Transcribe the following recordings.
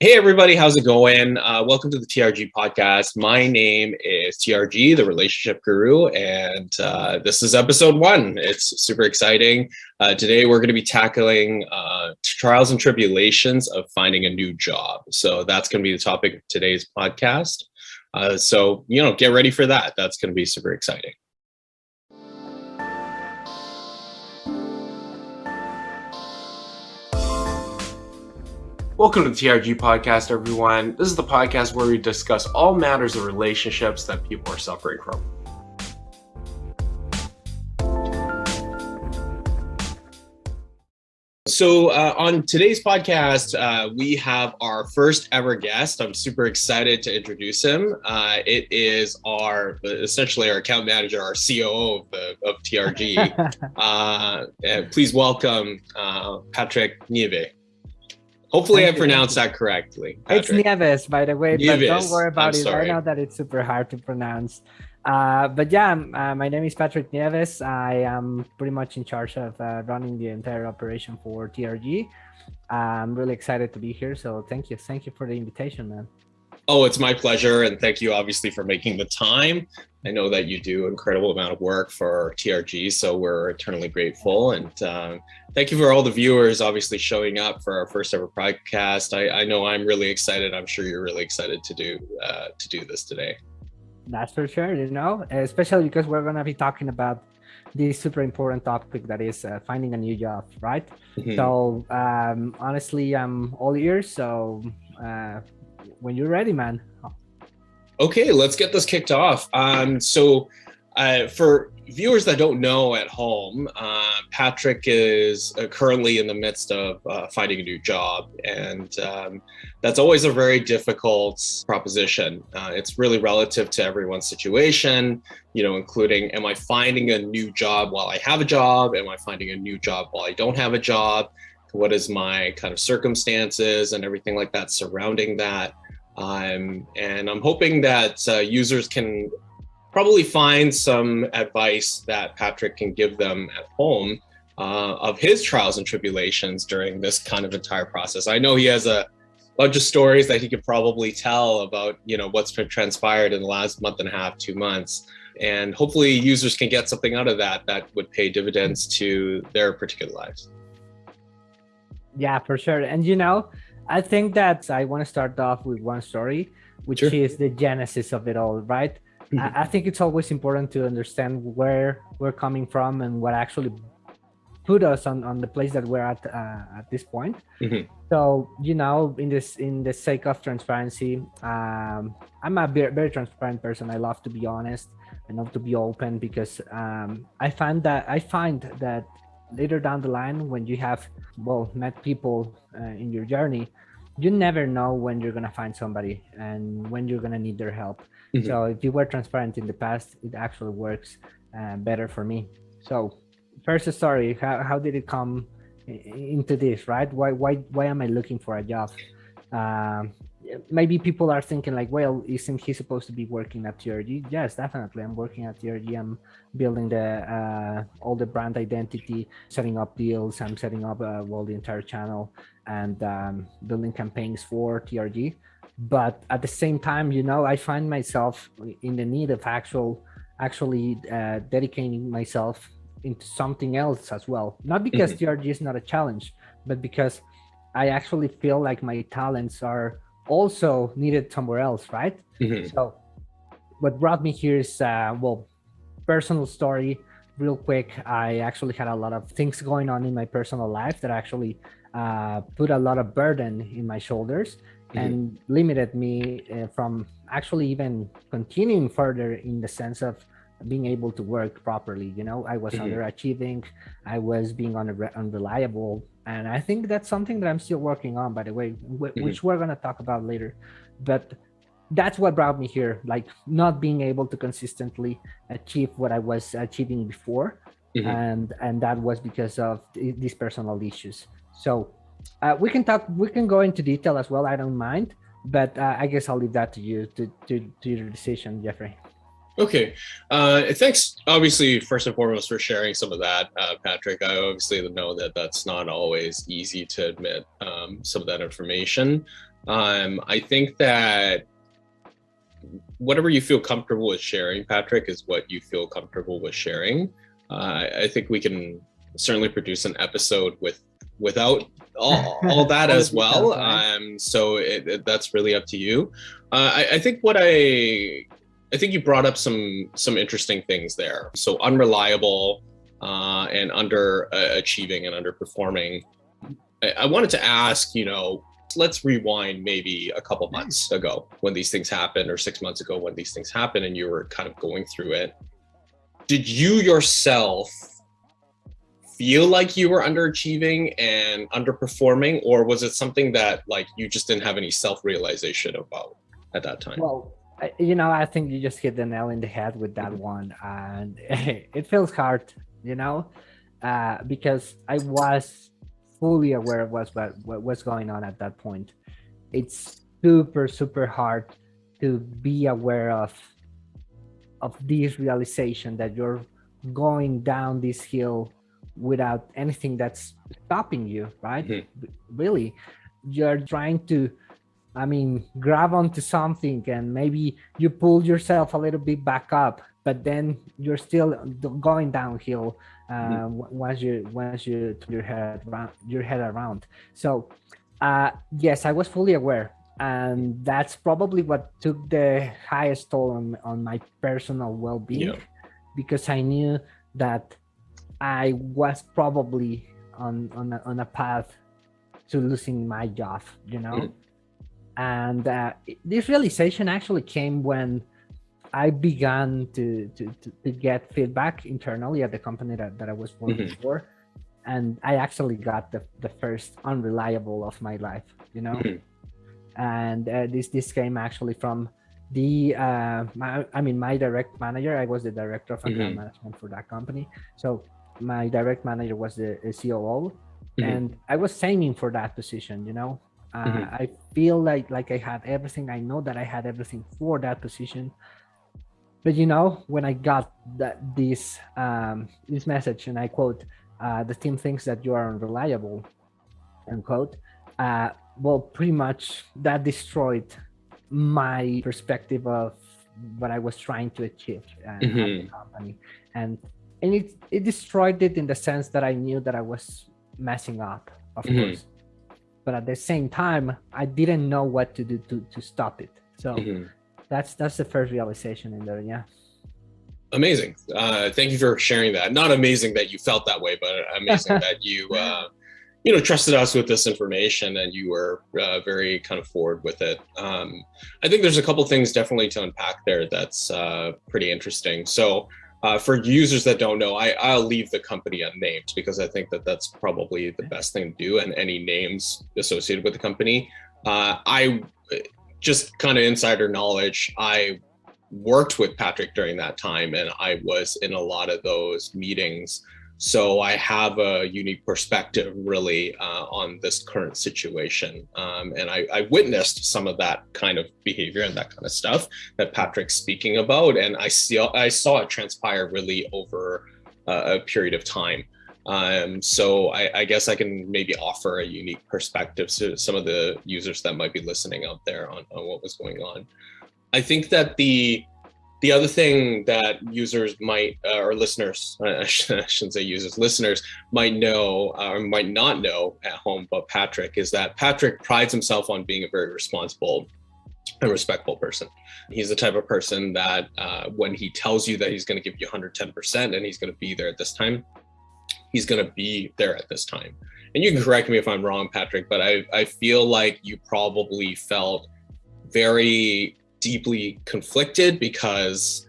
Hey, everybody, how's it going? Uh, welcome to the TRG podcast. My name is TRG, the relationship guru, and uh, this is episode one. It's super exciting. Uh, today, we're going to be tackling uh, trials and tribulations of finding a new job. So, that's going to be the topic of today's podcast. Uh, so, you know, get ready for that. That's going to be super exciting. Welcome to the TRG podcast, everyone. This is the podcast where we discuss all matters of relationships that people are suffering from. So, uh, on today's podcast, uh, we have our first ever guest. I'm super excited to introduce him. Uh, it is our essentially our account manager, our COO of, the, of TRG. Uh, please welcome uh, Patrick Nieve. Hopefully Thank I pronounced that correctly. Patrick. It's Nieves, by the way, Nieves. but don't worry about I'm it. Sorry. I know that it's super hard to pronounce. Uh, but yeah, uh, my name is Patrick Nieves. I am pretty much in charge of uh, running the entire operation for TRG. I'm really excited to be here. So thank you. Thank you for the invitation, man. Oh, it's my pleasure. And thank you, obviously, for making the time. I know that you do incredible amount of work for TRG, so we're eternally grateful. And um, thank you for all the viewers, obviously, showing up for our first ever podcast. I, I know I'm really excited. I'm sure you're really excited to do uh, to do this today. That's for sure. You know, especially because we're gonna be talking about this super important topic that is uh, finding a new job, right? Mm -hmm. So um, honestly, I'm all ears. So uh, when you're ready, man. Okay, let's get this kicked off. Um, so uh, for viewers that don't know at home, uh, Patrick is uh, currently in the midst of uh, finding a new job. And um, that's always a very difficult proposition. Uh, it's really relative to everyone's situation, you know, including, am I finding a new job while I have a job? Am I finding a new job while I don't have a job? What is my kind of circumstances and everything like that surrounding that? Um, and I'm hoping that uh, users can probably find some advice that Patrick can give them at home uh, of his trials and tribulations during this kind of entire process. I know he has a bunch of stories that he could probably tell about, you know, what's transpired in the last month and a half, two months. And hopefully users can get something out of that that would pay dividends to their particular lives. Yeah, for sure. And you know, I think that I want to start off with one story, which sure. is the genesis of it all, right? Mm -hmm. I, I, think it's always important to understand where we're coming from and what actually put us on, on the place that we're at uh, at this point. Mm -hmm. So, you know, in this in the sake of transparency, um, I'm a very, very transparent person. I love to be honest. I love to be open because um, I find that I find that later down the line when you have well met people uh, in your journey you never know when you're gonna find somebody and when you're gonna need their help. Mm -hmm. so if you were transparent in the past it actually works uh, better for me. So first story how, how did it come into this right? Why why why am i looking for a job? Um, maybe people are thinking like, well, isn't he supposed to be working at TRG? Yes, definitely. I'm working at TRG. I'm building the uh, all the brand identity, setting up deals. I'm setting up uh, well the entire channel and um, building campaigns for TRG. But at the same time, you know, I find myself in the need of actual, actually uh, dedicating myself into something else as well. Not because mm -hmm. TRG is not a challenge, but because I actually feel like my talents are also needed somewhere else, right? Mm -hmm. So what brought me here is, uh, well, personal story, real quick. I actually had a lot of things going on in my personal life that actually uh, put a lot of burden in my shoulders mm -hmm. and limited me uh, from actually even continuing further in the sense of being able to work properly. You know, I was mm -hmm. underachieving, I was being unreliable, and I think that's something that I'm still working on, by the way, mm-hmm. which mm -hmm. we're going to talk about later. But that's what brought me here, like not being able to consistently achieve what I was achieving before. Mm -hmm. And and that was because of these personal issues. So uh, we can talk, we can go into detail as well. I don't mind, but uh, I guess I'll leave that to you to, to, to your decision, Jeffrey. Okay, uh, thanks obviously first and foremost for sharing some of that, uh, Patrick. I obviously know that that's not always easy to admit um, some of that information. Um, I think that whatever you feel comfortable with sharing, Patrick, is what you feel comfortable with sharing. Uh, I think we can certainly produce an episode with without all, all that as well. Um, so it, it, that's really up to you. Uh, I, I think what I I think you brought up some some interesting things there. So unreliable uh, and under uh, achieving and underperforming. I, I wanted to ask, you know, let's rewind maybe a couple months ago when these things happened or six months ago when these things happened and you were kind of going through it. Did you yourself feel like you were underachieving and underperforming or was it something that like you just didn't have any self-realization about at that time? Well, you know, I think you just hit the nail in the head with that mm-hmm. one and it feels hard, you know, uh, because I was fully aware of what's what, what's going on at that point. It's super super hard to be aware of of this realization that you're going down this hill without anything that's stopping you, right? Mm -hmm. Really, you're trying to, I mean, grab onto something and maybe you pull yourself a little bit back up, but then you're still going downhill uh, mm. once you once you turn your head around, your head around. So uh, yes, I was fully aware, and that's probably what took the highest toll on on my personal well-being, yeah. because I knew that I was probably on on a, on a path to losing my job, you know. Mm. And uh, this realization actually came when I began to, to, to, to, get feedback internally at the company that, that I was working mm -hmm. for. And I actually got the, the first unreliable of my life, you know? Mm -hmm. And uh, this, this came actually from the, uh, my, I mean, my direct manager, I was the director of account mm -hmm. management for that company. So my direct manager was the, the COO mm-hmm. and I was aiming for that position, you know? Uh, mm-hmm. I feel like like I had everything. I know that I had everything for that position, but you know, when I got that this um, this message, and I quote, uh, "The team thinks that you are unreliable," unquote. Uh, well, pretty much that destroyed my perspective of what I was trying to achieve uh, mm -hmm. at the mm-hmm. company, and and it it destroyed it in the sense that I knew that I was messing up, of mm -hmm. course, but at the same time, I didn't know what to do to to stop it. So. Mm -hmm that's that's the first realization in there yeah. Amazing. Uh thank you for sharing that. Not amazing that you felt that way but amazing that you uh you know trusted us with this information and you were uh, very kind of forward with it. Um i think there's a couple things definitely to unpack there that's uh pretty interesting. So uh, for users that don't know, I, I'll leave the company unnamed because I think that that's probably the best thing to do and any names associated with the company. Uh, I just kind of insider knowledge, I worked with Patrick during that time and I was in a lot of those meetings. So I have a unique perspective really uh, on this current situation. Um, and I, I, witnessed some of that kind of behavior and that kind of stuff that Patrick's speaking about. And I, see, I saw it transpire really over uh, a period of time. Um, so I, I, guess I can maybe offer a unique perspective to some of the users that might be listening out there on, on what was going on. I think that the the other thing that users might uh, or listeners I shouldn't say users listeners might know uh, or might not know at home about Patrick is that Patrick prides himself on being a very responsible and respectful person. He's the type of person that uh, when he tells you that he's going to give you 110% and he's going to be there at this time, he's going to be there at this time. And you can correct me if I'm wrong, Patrick, but I, I feel like you probably felt very deeply conflicted because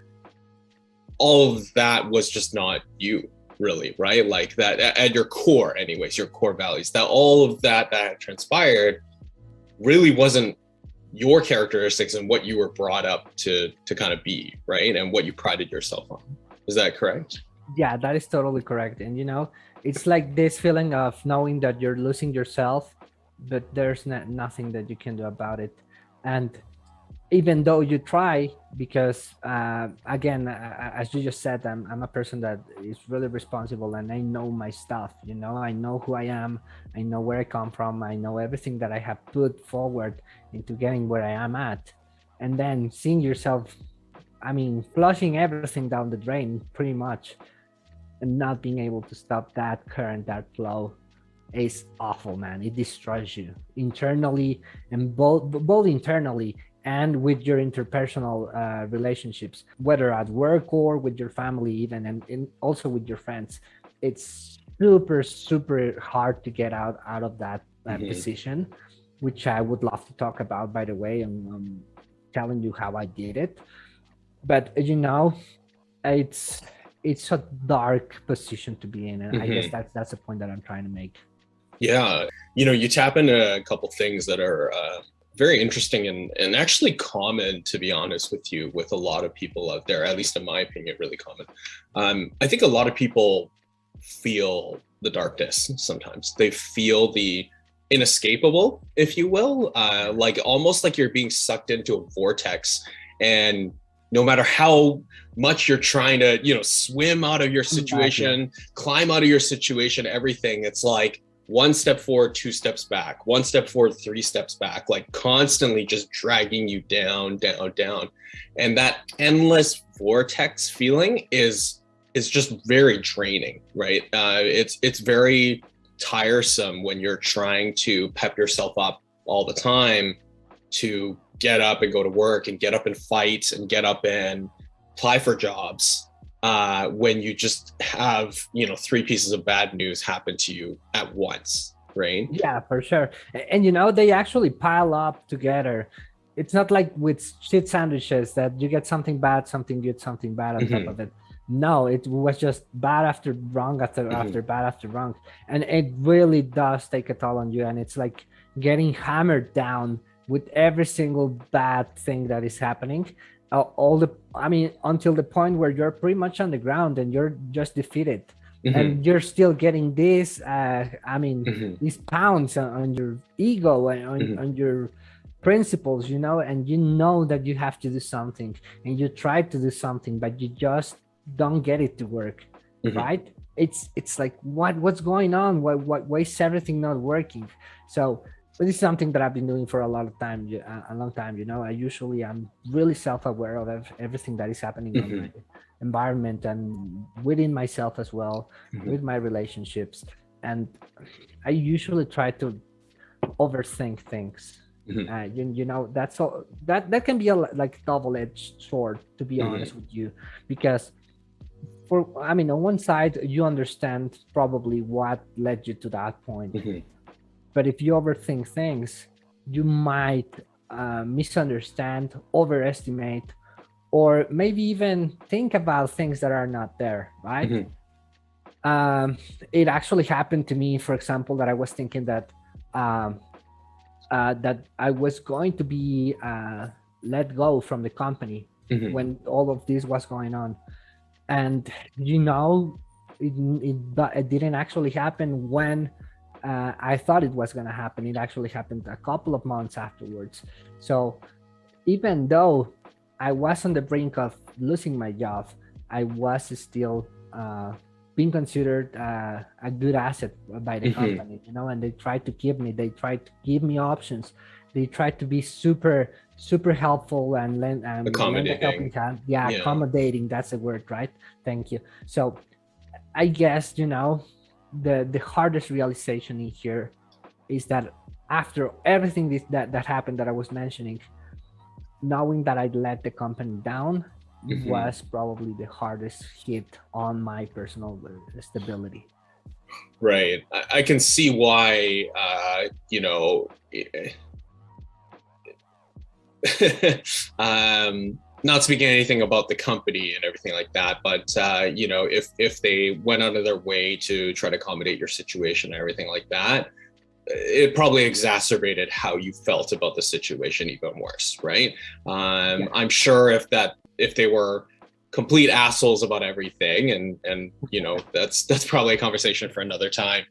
all of that was just not you really right? Like that at your core anyways your core values that all of that that transpired really wasn't your characteristics and what you were brought up to to kind of be right? And what you prided yourself on. Is that correct? Yeah that is totally correct. And you know it's like this feeling of knowing that you're losing yourself but there's nothing that you can do about it. And even though you try because uh, again as you just said I'm, I'm a person that is really responsible and i know my stuff you know? I know who i am. I know where i come from. I know everything that i have put forward into getting where i am at. And then seeing yourself i mean flushing everything down the drain pretty much and not being able to stop that current that flow is awful man. It destroys you internally and both both internally and with your interpersonal uh, relationships, whether at work or with your family, even and, and also with your friends. It's super, super hard to get out out of that uh, mm -hmm. position, which I would love to talk about, by the way, and um, telling you how I did it. But you know, it's it's a dark position to be in, and mm -hmm. I guess mm-hmm. that's that's the point that I'm trying to make. Yeah, you know, you tap into a couple things that are. Uh very interesting and, and actually common, to be honest with you, with a lot of people out there, at least in my opinion, really common. Um, I think a lot of people feel the darkness sometimes. They feel the inescapable, if you will, uh, like almost like you're being sucked into a vortex and no matter how much you're trying to, you know, swim out of your situation, climb out of your situation, everything, it's like one step forward, two steps back, one step forward, three steps back, like constantly just dragging you down, down, down. And that endless vortex feeling is is just very draining, right? Uh, it's it's very tiresome when you're trying to pep yourself up all the time to get up and go to work and get up and fight and get up and apply for jobs uh, when you just have you know three pieces of bad news happen to you at once right yeah for sure and you know they actually pile up together it's not like with shit sandwiches that you get something bad something good something bad on mm -hmm. top mm-hmm. of it no it was just bad after wrong after mm -hmm. after bad after wrong and it really does take a toll on you and it's like getting hammered down with every single bad thing that is happening all the i mean until the point where you're pretty much on the ground and you're just defeated mm -hmm. and you're still getting this uh i mean mm -hmm. these pounds on, on, your ego and on, mm -hmm. on, your principles you know and you know that you have to do something and you try to do something but you just don't get it to work mm-hmm. right it's it's like what what's going on why, why why is everything not working so but this is something that I've been doing for a lot of time, a long time. You know, I usually I'm really self-aware of everything that is happening mm -hmm. in my mm-hmm. environment and within myself as well, mm -hmm. with my relationships. And I usually try to overthink things. Mm -hmm. uh, you, you know, that's all that that can be a like double-edged sword, to be mm-hmm. honest with you, because for I mean, on one side, you understand probably what led you to that point mm-hmm. But if you overthink things, you might uh, misunderstand, overestimate, or maybe even think about things that are not there, right? Mm -hmm. um, it actually happened to me, for example, that I was thinking that um, uh, that I was going to be uh, let go from the company mm -hmm. when all of this was going on. And, you know, it, it, it didn't actually happen when uh, I thought it was going to happen. It actually happened a couple of months afterwards. So even though I was on the brink of losing my job, I was still uh, being considered uh, a good asset by the mm -hmm. company, you know, and they tried to keep me, they tried to give me options. They tried to be super, super helpful and lend, um, accommodating. hand. Yeah, yeah, accommodating. That's the word, right? Thank you. So I guess, you know, the the hardest realization in here is that after everything this, that that happened that I was mentioning, knowing that I let the company down mm -hmm. was probably the hardest hit on my personal stability. Right. I, I can see why, uh, you know, um, not speaking anything about the company and everything like that, but uh, you know, if if they went out of their way to try to accommodate your situation and everything like that, it probably exacerbated how you felt about the situation even worse, right? Um, yeah. I'm sure if that if they were complete assholes about everything, and and you know, that's that's probably a conversation for another time.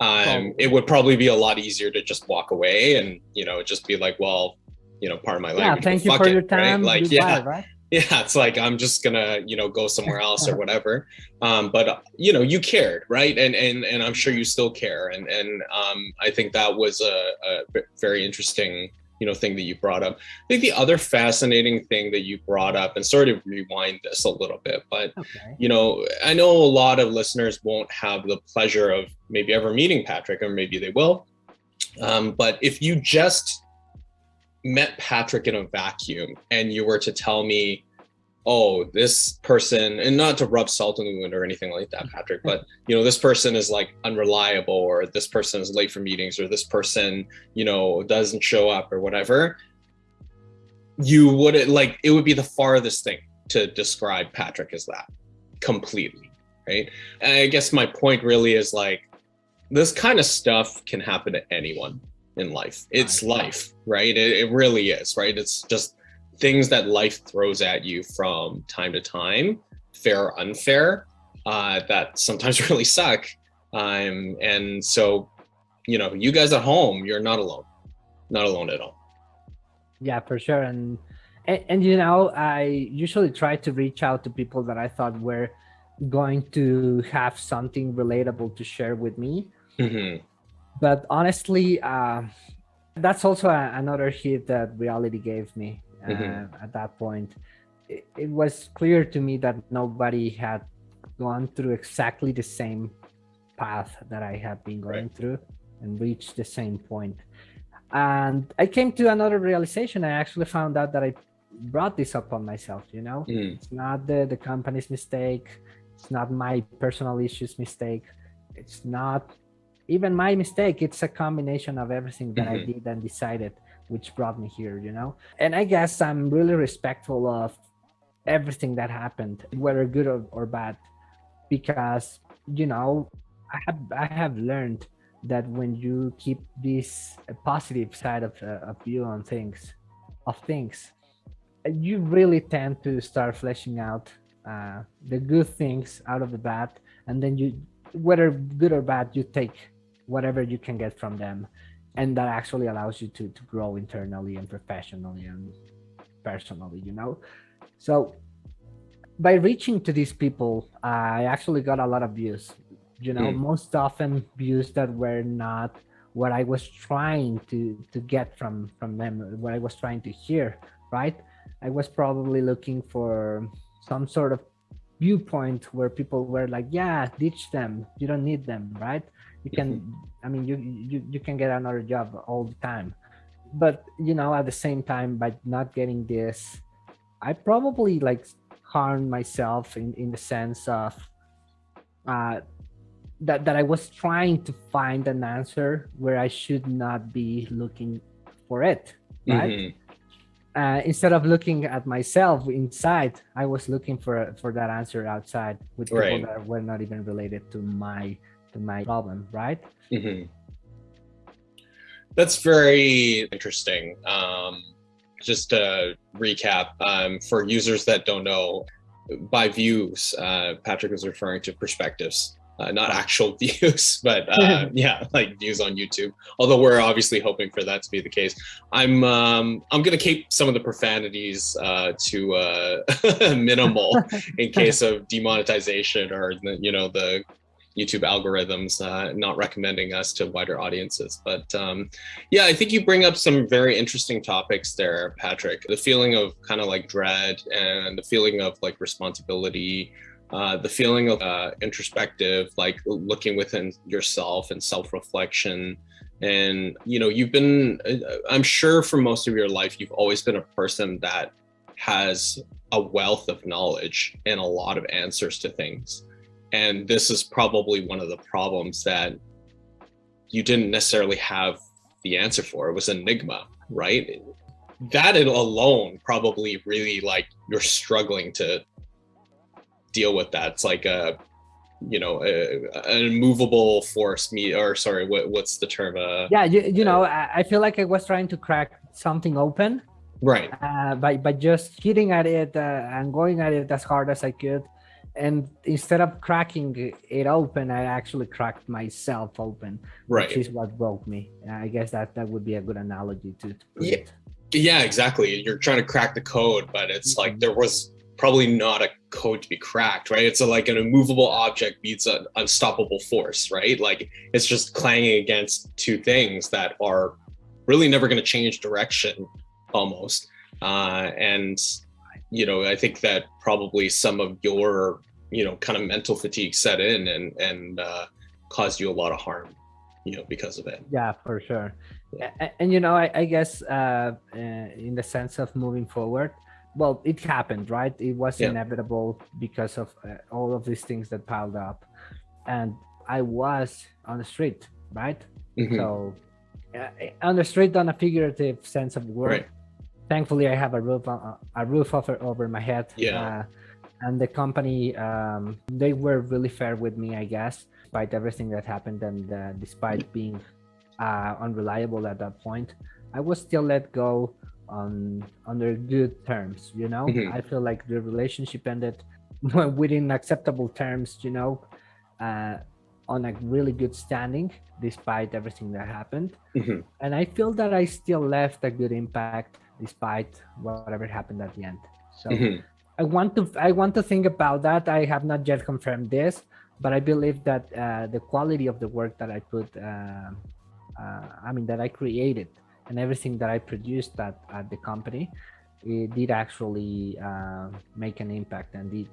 Um. It would probably be a lot easier to just walk away and you know just be like, well, you know, part of my yeah, language. thank you for it, your time. Right? Like, yeah, right? yeah, it's like I'm just gonna, you know, go somewhere else or whatever. Um, but you know, you cared, right? And and and I'm sure you still care. And and um, I think that was a very interesting, you know, thing that you brought up. I think the other fascinating thing that you brought up, and sort of rewind this a little bit, but Okay. you know, I know a lot of listeners won't have the pleasure of maybe ever meeting Patrick, or maybe they will. Um, but if you just met Patrick in a vacuum and you were to tell me, oh, this person, and not to rub salt in the wound or anything like that, Patrick, but you know, this person is like unreliable, or this person is late for meetings, or this person, you know, doesn't show up or whatever, you wouldn't like it would be the farthest thing to describe Patrick as that completely, right? And I guess my point really is like this kind of stuff can happen to anyone in life. It's life, right? It, it really is, right? It's just things that life throws at you from time to time, fair or unfair, uh, that sometimes really suck. Um, and so, you know, you guys at home, you're not alone, not alone at all. Yeah, for sure. And, and and you know, I usually try to reach out to people that I thought were going to have something relatable to share with me. hmm But honestly, uh, that's also a, another hit that reality gave me uh, Mhm. at that point. It, it was clear to me that nobody had gone through exactly the same path that I had been going through and reached the same point. And I came to another realization. I actually found out that I brought this upon myself, you know? Mm, It's not the, the company's mistake. It's not my personal issues mistake. It's not even my mistake. It's a combination of everything that I Mhm. did and decided, which brought me here, you know? And I guess I'm really respectful of everything that happened, whether good or, or bad, because, you know, I have, I have learned that when you keep this positive side of, uh, of view on things, of things, you really tend to start fleshing out uh, the good things out of the bad, and then you, whether good or bad, you take whatever you can get from them, and that actually allows you to to grow internally and professionally and personally. You know, so by reaching to these people, I actually got a lot of views. You know, Mm. most often views that were not what I was trying to to get from from them, what I was trying to hear. Right, I was probably looking for some sort of viewpoint where people were like, "Yeah, ditch them. You don't need them." Right? You can. I mean, you you you can get another job all the time, but you know, at the same time, by not getting this, I probably like harmed myself in in the sense of uh that that I was trying to find an answer where I should not be looking for it, right? mhm. Uh, instead of looking at myself inside, I was looking for for that answer outside with people Right. that were not even related to my to my problem, right? hmm That's very interesting. Um, just to recap, um, for users that don't know, by views, uh, Patrick was referring to perspectives, uh, not actual views, but uh, yeah, like views on YouTube. Although we're obviously hoping for that to be the case. I'm um, I'm gonna keep some of the profanities uh, to uh, minimal in case of demonetization or you know the YouTube algorithms uh, not recommending us to wider audiences. But um, yeah, I think you bring up some very interesting topics there, Patrick. The feeling of kind of like dread and the feeling of like responsibility, uh, the feeling of uh, introspective, like looking within yourself and self reflection. And, you know, you've been, uh, I'm sure for most of your life, you've always been a person that has a wealth of knowledge and a lot of answers to things and this is probably one of the problems that you didn't necessarily have the answer for. It was enigma right? That alone probably really like you're struggling to deal with that. It's like a you know a, an immovable force me or sorry what, what's the term uh Yeah, you, you know, I, I feel like I was trying to crack something open. Right. Uh, by by just hitting at it uh, and going at it as hard as I could. And instead of cracking it open, I actually cracked myself open, right which is what broke me. I guess that that would be a good analogy to. to Yeah. it. Yeah, exactly. You're trying to crack the code, but it's like Mhm. there was probably not a code to be cracked, right? It's a, like an immovable object beats an unstoppable force, right? Like it's just clanging against two things that are really never going to change direction almost. Uh, and, you know, I think that probably some of your, you know, kind of mental fatigue set in and, and uh, caused you a lot of harm, you know, because of it. Yeah, for sure. A- a- And, you know, I, I guess uh, uh, in the sense of moving forward, well, it happened, right? It was Yeah. inevitable because of uh, all of these things that piled up. And I was on the street, right? Mhm. So uh, on the street, on a figurative sense of the word. Right. Thankfully, I have a roof on, a roof over over my head. Yeah. Uh, and the company, um, they were really fair with me, I guess, despite everything that happened and uh, despite being uh, unreliable at that point. I was still let go on under good terms. You know, Mhm. I feel like the relationship ended within acceptable terms. You know, uh, on a really good standing despite everything that happened. Mhm. And I feel that I still left a good impact despite whatever happened at the end. So Mhm. I want to I want to think about that. I have not yet confirmed this, but I believe that uh, the quality of the work that I put, uh, uh, I mean, that I created and everything that I produced at, at the company, it did actually uh, make an impact and did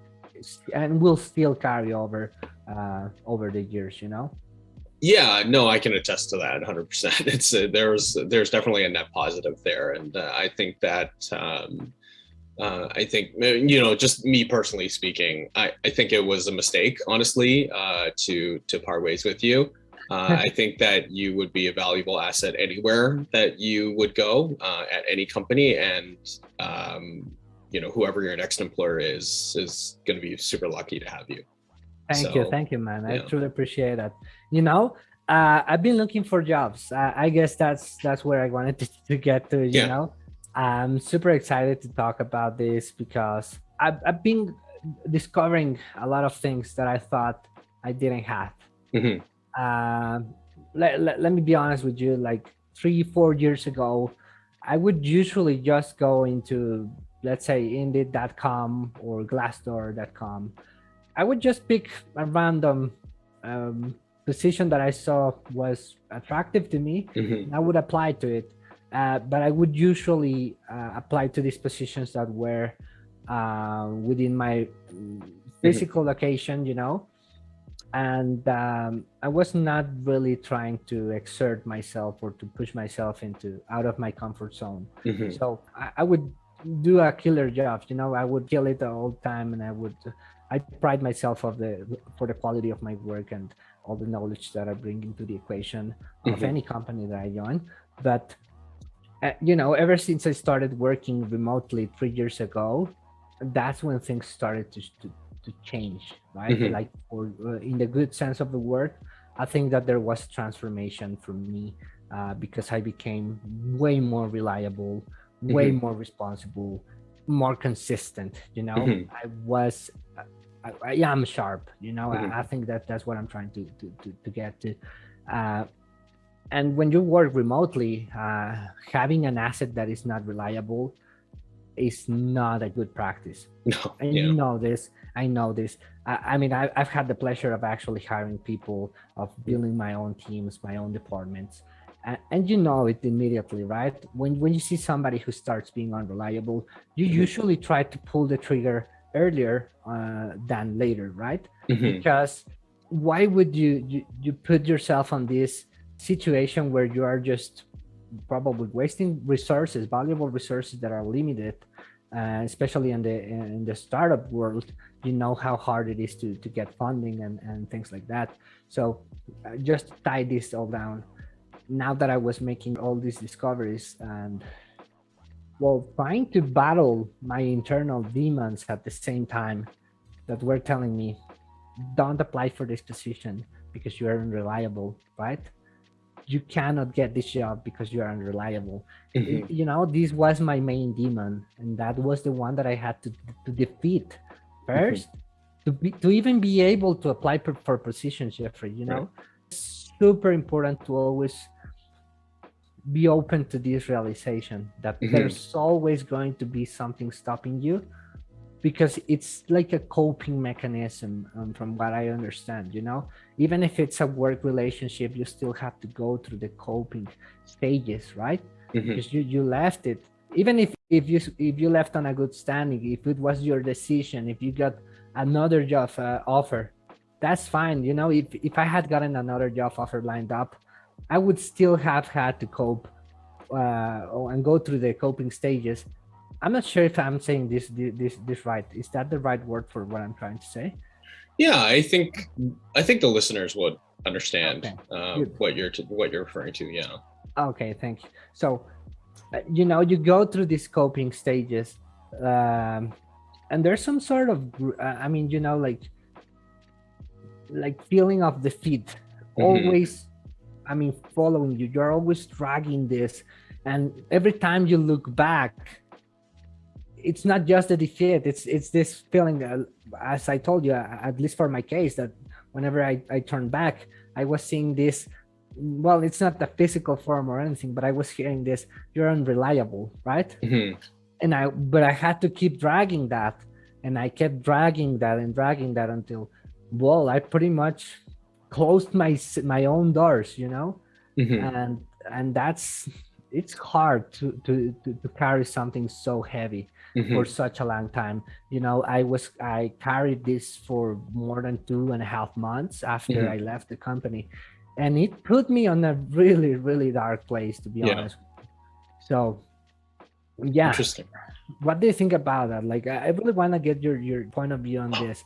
and will still carry over uh, over the years. You know. Yeah, no, I can attest to that 100%. It's uh, there's there's definitely a net positive there, and uh, I think that um, uh, I think uh, you know, just me personally speaking, I, I think it was a mistake, honestly, uh, to to part ways with you. Uh, I think that you would be a valuable asset anywhere that you would go uh, at any company, and um, you know, whoever your next employer is is going to be super lucky to have you. Thank you, thank you, man. I yeah. truly appreciate that. You know, uh, I've been looking for jobs. Uh, I guess that's that's where I wanted to, to get to. You Yeah. know, I'm super excited to talk about this because I've, I've been discovering a lot of things that I thought I didn't have. Mhm. Um, let, let, let me be honest with you. Like three, four years ago, I would usually just go into, let's say, Indeed.com or Glassdoor.com. I would just pick a random um, position that I saw was attractive to me. Mhm. and I would apply to it. Uh, but I would usually uh, apply to these positions that were uh, within my mm, physical location, you know. And um, I was not really trying to exert myself or to push myself into out of my comfort zone. Mhm. So I, I would do a killer job, you know. I would kill it all the time, and I would. I pride myself of the for the quality of my work and all the knowledge that I bring into the equation of Mhm. any company that I join. But uh, you know, ever since I started working remotely three years ago, that's when things started to to, to change, right? Mhm. Like, or uh, in the good sense of the word, I think that there was transformation for me uh, because I became way more reliable, way Mhm. more responsible, more consistent. You know, Mhm. I was. I, I am sharp, you know. Mhm. I, I think that that's what I'm trying to to to, to get to. Uh, and when you work remotely, uh, having an asset that is not reliable is not a good practice. No, And yeah. you know this. I know this. I, I mean, I, I've had the pleasure of actually hiring people, of building my own teams, my own departments, and, and you know it immediately, right? When when you see somebody who starts being unreliable, you Mhm. usually try to pull the trigger earlier uh, than later, right? Mhm. because why would you, you you put yourself on this situation where you are just probably wasting resources valuable resources that are limited uh, especially in the in the startup world you know how hard it is to to get funding and and things like that so uh, just tie this all down now that i was making all these discoveries and well trying to battle my internal demons at the same time that were telling me don't apply for this position because you are unreliable right? You cannot get this job because you are unreliable. Mhm. you know this was my main demon and that was the one that i had to to defeat 1st to be to even be able to apply for, for positions jeffrey you know? Super important to always be open to this realization that mm -hmm. there's always going to be something stopping you because it's like a coping mechanism um, from what I understand, you know, even if it's a work relationship, you still have to go through the coping stages, right? Mm -hmm. Because you, you left it, even if, if you if you left on a good standing, if it was your decision, if you got another job uh, offer, that's fine. You know, if, if I had gotten another job offer lined up, I would still have had to cope uh, and go through the coping stages I'm not sure if I'm saying this this this right. Is that the right word for what I'm trying to say? Yeah, I think I think the listeners would understand okay. uh, what you're to, what you're referring to. Yeah. Okay, thank you. So, uh, you know, you go through these coping stages, um, and there's some sort of, uh, I mean, you know, like like feeling of defeat, mm -hmm. always. I mean, following you. You're always dragging this, and every time you look back it's not just the defeat it's it's this feeling uh, as i told you uh, at least for my case that whenever i i turn back i was seeing this well it's not the physical form or anything but i was hearing this you're unreliable right mm -hmm. and i but i had to keep dragging that and i kept dragging that and dragging that until well i pretty much closed my my own doors you know mm -hmm. and and that's it's hard to, to to to carry something so heavy mm -hmm. for such a long time. You know, I was I carried this for more than two and a half months after mm -hmm. I left the company, and it put me on a really really dark place to be yeah. honest. So, yeah. Interesting. What do you think about that? Like, I really want to get your your point of view on this,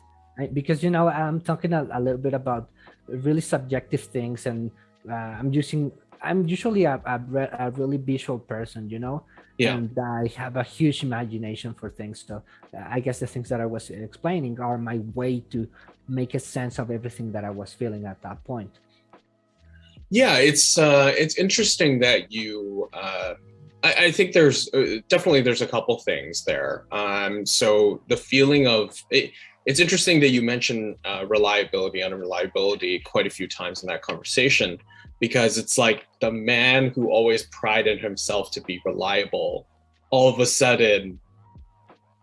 because you know I'm talking a, a little bit about really subjective things, and uh, I'm using I'm usually a, a, a, really visual person, you know, yeah. and I have a huge imagination for things. So uh, I guess the things that I was explaining are my way to make a sense of everything that I was feeling at that point. Yeah, it's uh, it's interesting that you. Uh, I, I think there's uh, definitely there's a couple things there. Um, so the feeling of it, it's interesting that you mentioned uh, reliability, unreliability quite a few times in that conversation because it's like the man who always prided himself to be reliable all of a sudden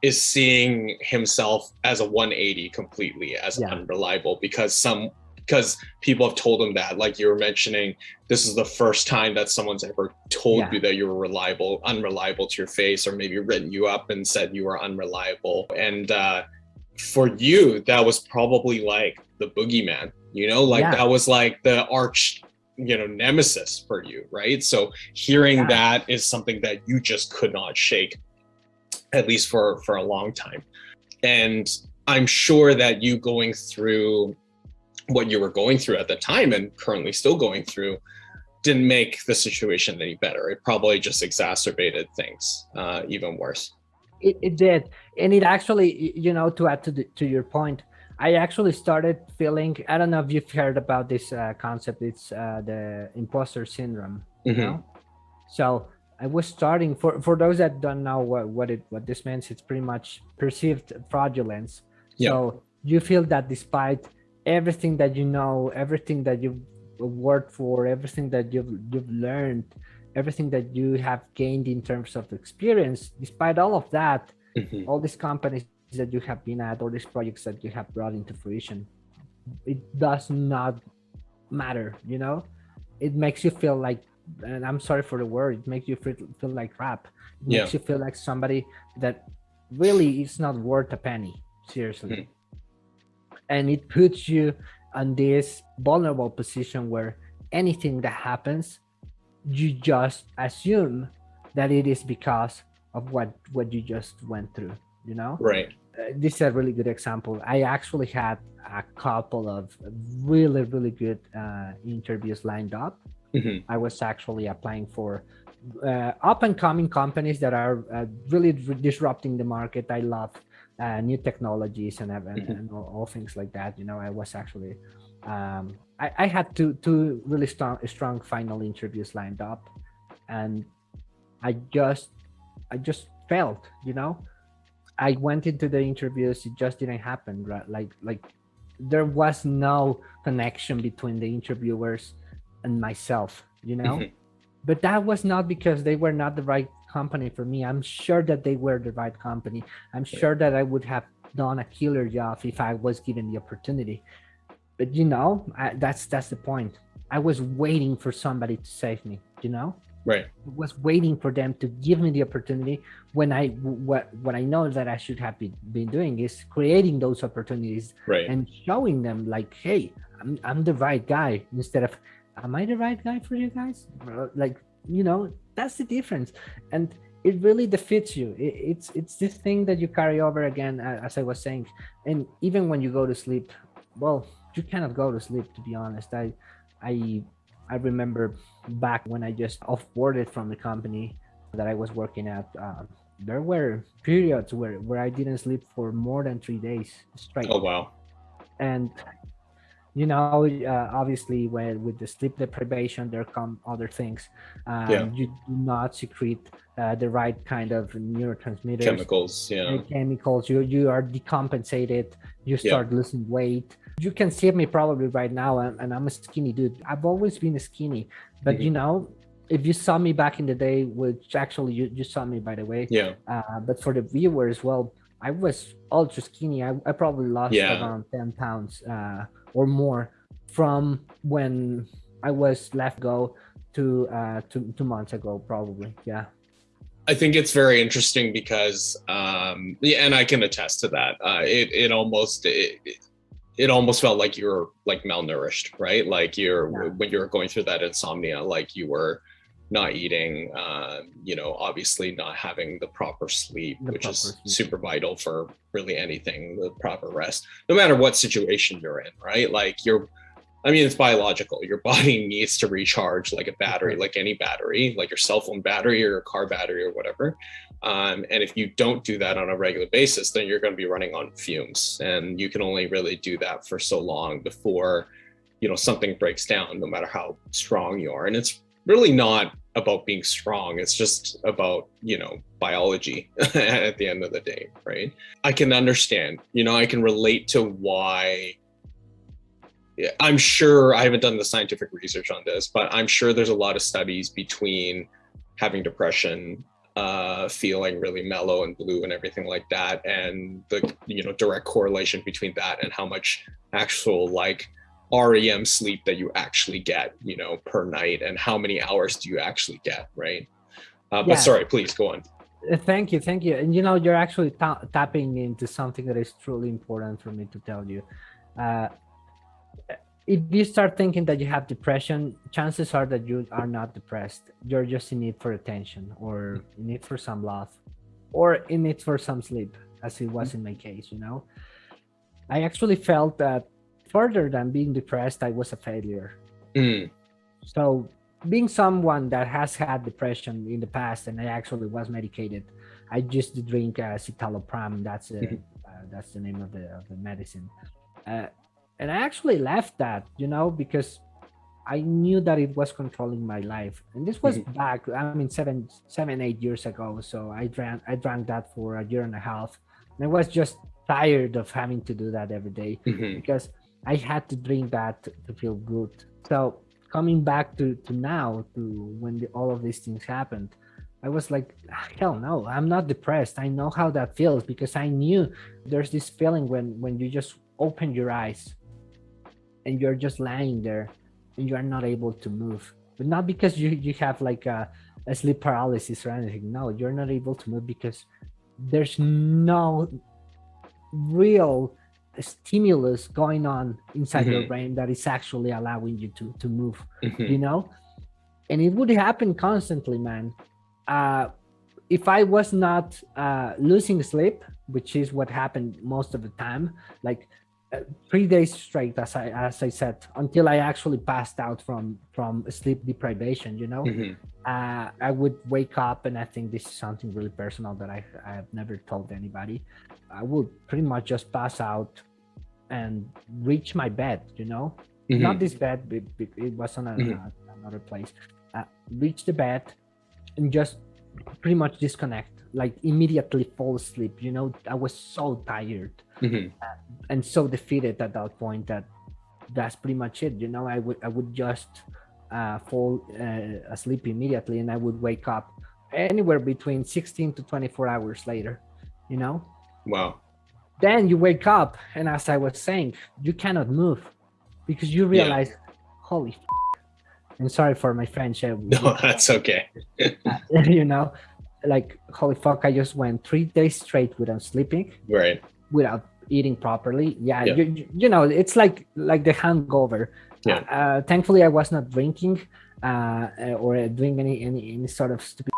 is seeing himself as a 180 completely as yeah. unreliable because some because people have told him that like you were mentioning this is the first time that someone's ever told yeah. you that you were reliable unreliable to your face or maybe written you up and said you were unreliable and uh for you that was probably like the boogeyman you know? Like yeah. that was like the arch you know nemesis for you right? So hearing yeah. that is something that you just could not shake at least for for a long time. And i'm sure that you going through what you were going through at the time and currently still going through didn't make the situation any better. It probably just exacerbated things uh, even worse it, it did and it actually you know to add to the, to your point I actually started feeling, I don't know if you've heard about this uh, concept, it's uh, the imposter syndrome, mm -hmm. know? So I was starting, for, for those that don't know what, what, it, what this means, it's pretty much perceived fraudulence. Yeah. So you feel that despite everything that you know, everything that you've worked for, everything that you've, you've learned, everything that you have gained in terms of experience, despite all of that, mm -hmm. all these companies that you have been at all these projects that you have brought into fruition it does not matter you know it makes you feel like and i'm sorry for the word it makes you feel, feel like crap it yeah. makes you feel like somebody that really is not worth a penny seriously mm -hmm. and it puts you on this vulnerable position where anything that happens you just assume that it is because of what what you just went through you know right uh, this is a really good example. I actually had a couple of really, really good uh, interviews lined up. Mm -hmm. I was actually applying for uh, up and coming companies that are uh, really disrupting the market. I love uh, new technologies and, and, mm -hmm. and all, all, things like that. You know, I was actually, um, I, I, had two, two really strong, strong final interviews lined up and I just, I just felt, you know, I went into the interviews, it just didn't happen. Right? Like, like there was no connection between the interviewers and myself, you know? Mm -hmm. but that was not because they were not the right company for me. I'm sure that they were the right company. I'm sure that I would have done a killer job if I was given the opportunity. But you know, I, that's that's the point. I was waiting for somebody to save me. You know, right? I was waiting for them to give me the opportunity when I what what I know that I should have been, been doing is creating those opportunities right. and showing them like, hey, I'm I'm the right guy instead of am I the right guy for you guys? Like, you know, that's the difference. And it really defeats you. It, it's it's this thing that you carry over again, as I was saying. And even when you go to sleep, well, you cannot go to sleep, to be honest. I, I, I remember back when I just offboarded from the company that I was working at, uh, there were periods where, where I didn't sleep for more than three days straight. Oh, wow. And you know, uh, obviously with, with the sleep deprivation, there come other things. Um, yeah. You do not secrete uh, the right kind of neurotransmitters. Chemicals, yeah. Chemicals, you, you are decompensated, you start yeah. losing weight. You can see me probably right now, and, and, I'm a skinny dude. I've always been skinny, but you know, if you saw me back in the day, which actually you, you saw me by the way, yeah. Uh, but for the viewers, well, I was ultra skinny. I, I probably lost yeah. around 10 pounds uh, or more from when I was left go to uh, two, two months ago, probably. Yeah. I think it's very interesting because, um, yeah, and I can attest to that. Uh, it, it almost, it, it almost felt like you were like malnourished, right? Like you're, yeah. when you're going through that insomnia, like you were, not eating, uh, you know, obviously not having the proper sleep, the which proper is sleep. super vital for really anything, the proper rest, no matter what situation you're in, right? Like you're, I mean, it's biological. Your body needs to recharge like a battery, like any battery, like your cell phone battery or your car battery or whatever. Um, and if you don't do that on a regular basis, then you're going to be running on fumes. And you can only really do that for so long before, you know, something breaks down, no matter how strong you are. And it's really not about being strong. It's just about, you know, biology at the end of the day, right? I can understand, you know, I can relate to why I'm sure I haven't done the scientific research on this, but I'm sure there's a lot of studies between having depression, uh, feeling really mellow and blue and everything like that, and the you know direct correlation between that and how much actual like REM sleep that you actually get, you know, per night and how many hours do you actually get, right? Uh, but yeah. sorry, please go on. Uh, thank you, thank you. And you know, you're actually ta tapping into something that is truly important for me to tell you. Uh, if you start thinking that you have depression, chances are that you are not depressed. You're just in need for attention or in need for some love or in need for some sleep, as it was in my case, you know? I actually felt that further than being depressed, I was a failure. Mm. So being someone that has had depression in the past and I actually was medicated, I just drink uh, citalopram. That's a, mm-hmm. uh, that's the name of the, of the medicine. Uh, and I actually left that, you know, because I knew that it was controlling my life. And this was mm -hmm. back, I mean, seven, seven, eight years ago. So I drank, I drank that for a year and a half. And I was just tired of having to do that every day mm -hmm. because I had to drink that to, to feel good. So coming back to, to now, to when the, all of these things happened, I was like, hell no, I'm not depressed. I know how that feels because I knew there's this feeling when, when you just open your eyes and you're just lying there and you are not able to move. But not because you, you have like a, a sleep paralysis or anything. No, you're not able to move because there's no real stimulus going on inside mm -hmm. your mm-hmm. brain that is actually allowing you to to move mm -hmm. you know and it would happen constantly man uh if i was not uh losing sleep which is what happened most of the time like three days straight as i as i said until i actually passed out from from sleep deprivation you know mm -hmm. uh i would wake up and i think this is something really personal that i i have never told anybody I would pretty much just pass out and reach my bed, you know, mm -hmm. not this bed, it was on a, mm -hmm. another place. Uh, reach the bed and just pretty much disconnect, like immediately fall asleep. You know, I was so tired mm -hmm. uh, and so defeated at that point that that's pretty much it. You know, I would I would just uh, fall uh, asleep immediately and I would wake up anywhere between 16 to 24 hours later, you know? Wow. Then you wake up and as I was saying, you cannot move because you realize, yeah. holy f I'm sorry for my French. no, that's okay. you know, like, holy fuck, I just went three days straight without sleeping. Right. Without eating properly. Yeah, yeah. You, you know, it's like like the hangover. Yeah. Uh, thankfully, I was not drinking uh, or doing any, any, any sort of stupid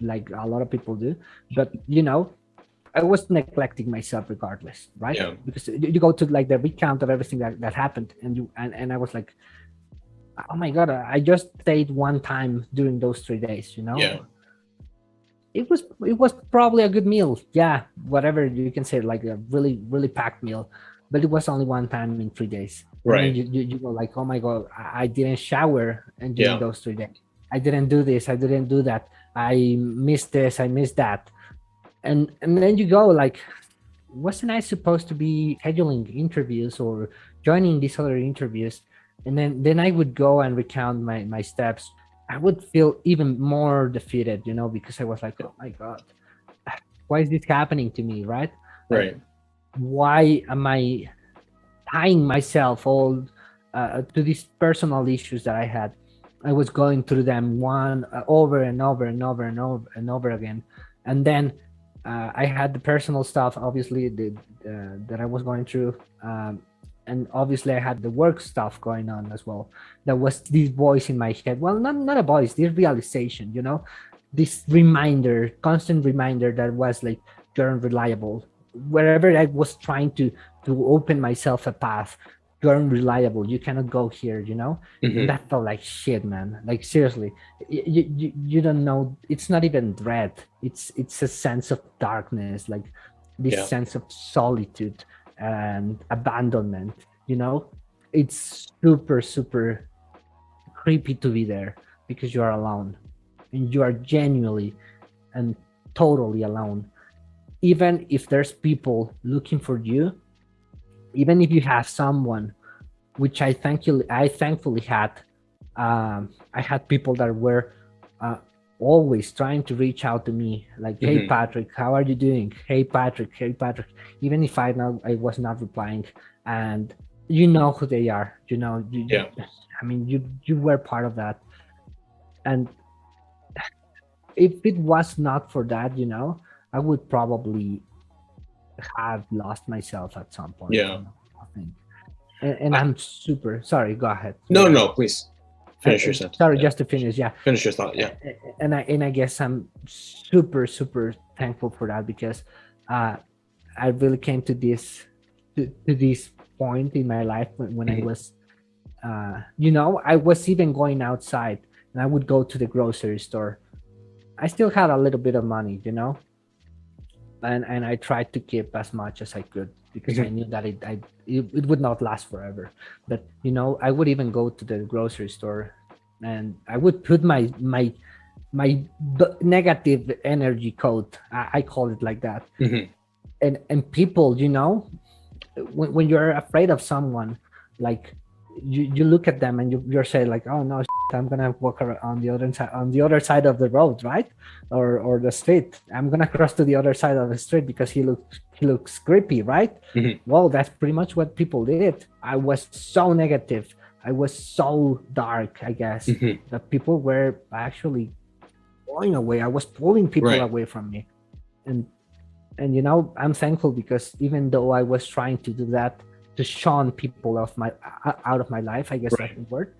like a lot of people do. But, you know, I was neglecting myself regardless, right? Yeah. Because you go to like the recount of everything that, that happened and you and, and I was like, oh my god, I just stayed one time during those three days, you know? Yeah. It was it was probably a good meal. Yeah, whatever you can say, like a really, really packed meal. But it was only one time in three days. Right. You, you, you, go like, oh my god, I, I didn't shower and during yeah. those three days. I didn't do this, I didn't do that. I missed this, I missed that. And and then you go like, wasn't I supposed to be scheduling interviews or joining these other interviews? And then then I would go and recount my my steps. I would feel even more defeated, you know, because I was like, oh my god, why is this happening to me, right? Right. Why am I tying myself all uh, to these personal issues that I had? I was going through them one uh, over and over and over and over and over again, and then uh, I had the personal stuff, obviously, the, uh, that I was going through, um, and obviously I had the work stuff going on as well. There was this voice in my head. Well, not not a voice, this realization, you know, this reminder, constant reminder that was like you're unreliable. Wherever I was trying to to open myself a path, you're unreliable you cannot go here you know mm -hmm. that felt like shit man like seriously you, you you don't know it's not even dread it's it's a sense of darkness like this yeah. sense of solitude and abandonment you know? It's super super creepy to be there because you are alone. And you are genuinely and totally alone. Even if there's people looking for you even if you have someone which i thankfully i thankfully had um, i had people that were uh, always trying to reach out to me like hey mm -hmm. patrick how are you doing hey patrick hey patrick even if i know i was not replying and you know who they are you know you, yeah i mean you you were part of that and if it was not for that you know i would probably have lost myself at some point. Yeah. I think. And, and I, am super sorry. Go ahead. No, no, please finish your sentence. Sorry, yeah. just to finish. Yeah. Finish your thought. Yeah. And I and I guess I'm super super thankful for that because uh, I really came to this to, to this point in my life when, when mm -hmm. I mm-hmm. was, uh, you know, I was even going outside and I would go to the grocery store. I still had a little bit of money, you know, and and I tried to keep as much as I could because mm -hmm. I knew that it, I it, it would not last forever. But you know, I would even go to the grocery store, and I would put my my my negative energy code. I, I call it like that. Mm -hmm. And and people, you know, when when you're afraid of someone, like you you look at them and you you're saying like, oh no, I'm gonna walk on the other side on the other side of the road, right? Or or the street. I'm gonna cross to the other side of the street because he looks he looks creepy, right? Mm -hmm. Well, that's pretty much what people did. I was so negative. I was so dark, I guess, mm -hmm. that people were actually going away. I was pulling people right. away from me. And and you know, I'm thankful because even though I was trying to do that to shun people of my out of my life, I guess right. that's the word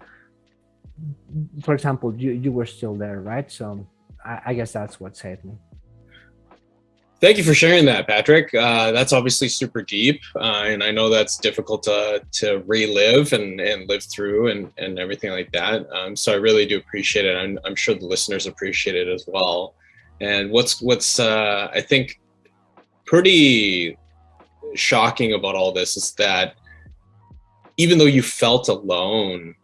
for example, you, you were still there, right? So I, I guess that's what saved me. Thank you for sharing that, Patrick. Uh, that's obviously super deep, uh, and I know that's difficult to to relive and and live through and and everything like that. Um, so I really do appreciate it. I'm I'm sure the listeners appreciate it as well. And what's what's uh, I think pretty shocking about all this is that even though you felt alone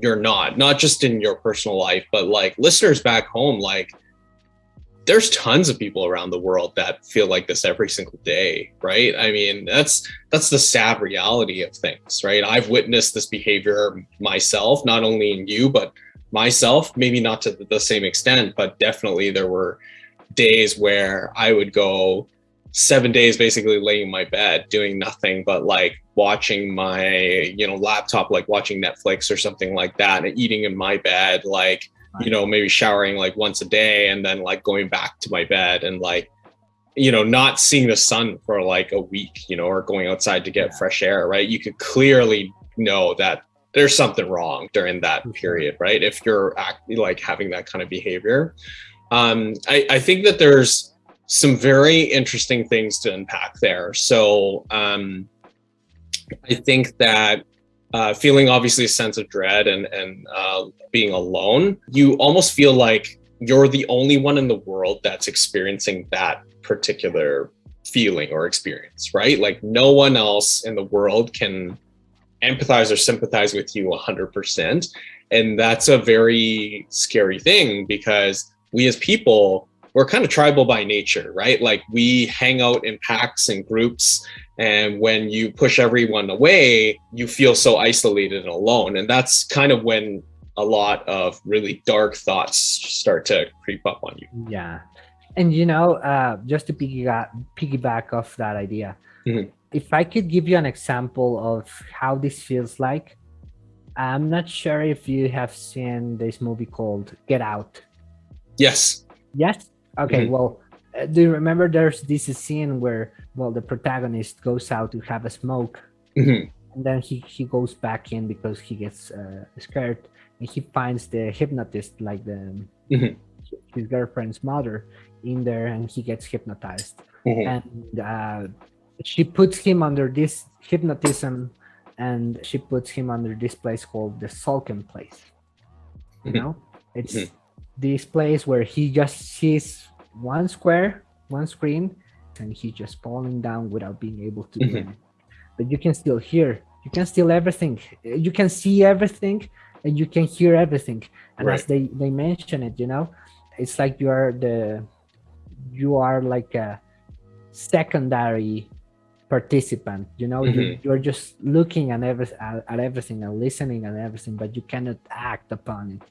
you're not, not just in your personal life, but like listeners back home, like there's tons of people around the world that feel like this every single day, right? I mean, that's that's the sad reality of things, right? I've witnessed this behavior myself, not only in you, but myself, maybe not to the same extent, but definitely there were days where I would go seven days basically laying in my bed doing nothing but like watching my you know laptop like watching netflix or something like that and eating in my bed like you know maybe showering like once a day and then like going back to my bed and like you know not seeing the sun for like a week you know or going outside to get yeah. fresh air right? You could clearly know that there's something wrong during that period right? If you're act, like having that kind of behavior. Um i i think that there's some very interesting things to unpack there. So um, I think that uh, feeling obviously a sense of dread and, and uh, being alone, you almost feel like you're the only one in the world that's experiencing that particular feeling or experience, right? Like no one else in the world can empathize or sympathize with you 100%. And that's a very scary thing because we as people we're kind of tribal by nature, right? Like we hang out in packs and groups. And when you push everyone away, you feel so isolated and alone. And that's kind of when a lot of really dark thoughts start to creep up on you. Yeah. And you know, uh, just to piggyback, piggyback off that idea, mm-hmm. if I could give you an example of how this feels like, I'm not sure if you have seen this movie called Get Out. Yes. Yes. Okay, mm -hmm. well, uh, do you remember there's this scene where, well, the protagonist goes out to have a smoke, mm -hmm. and then he he goes back in because he gets uh, scared, and he finds the hypnotist, like the mm -hmm. his girlfriend's mother, in there, and he gets hypnotized, mm-hmm. and uh, she puts him under this hypnotism, and she puts him under this place called the Sunken place. You mm-hmm. know, it's mm-hmm. This place where he just sees one square, one screen, and he's just falling down without being able to mm -hmm. But you can still hear, you can still everything. You can see everything and you can hear everything. And right. as they, they mention it, you know, it's like you are the, you are like a secondary participant, you know, mm -hmm. you're, mm-hmm. you're, just looking at, every, at, at everything and listening and everything, but you cannot act upon it.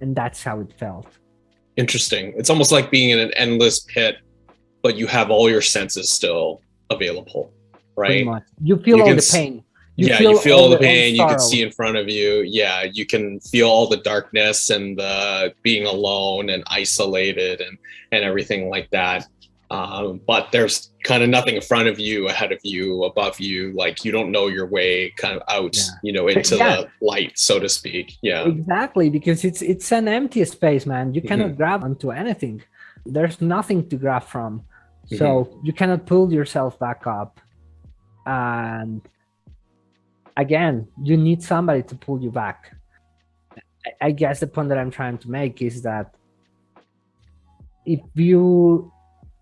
And that's how it felt interesting. It's almost like being in an endless pit, but you have all your senses still available, right? You feel you all the pain. You yeah, feel you feel all the pain. You can see in front of you. Yeah, you can feel all the darkness and the being alone and isolated and and everything like that. Um, but there's kind of nothing in front of you, ahead of you, above you. Like you don't know your way kind of out, yeah. you know, into yeah. the light, so to speak. Yeah, exactly. Because it's it's an empty space, man. You cannot mm -hmm. grab onto anything. There's nothing to grab from, so mm -hmm. you cannot pull yourself back up. And again, you need somebody to pull you back. I guess the point that I'm trying to make is that if you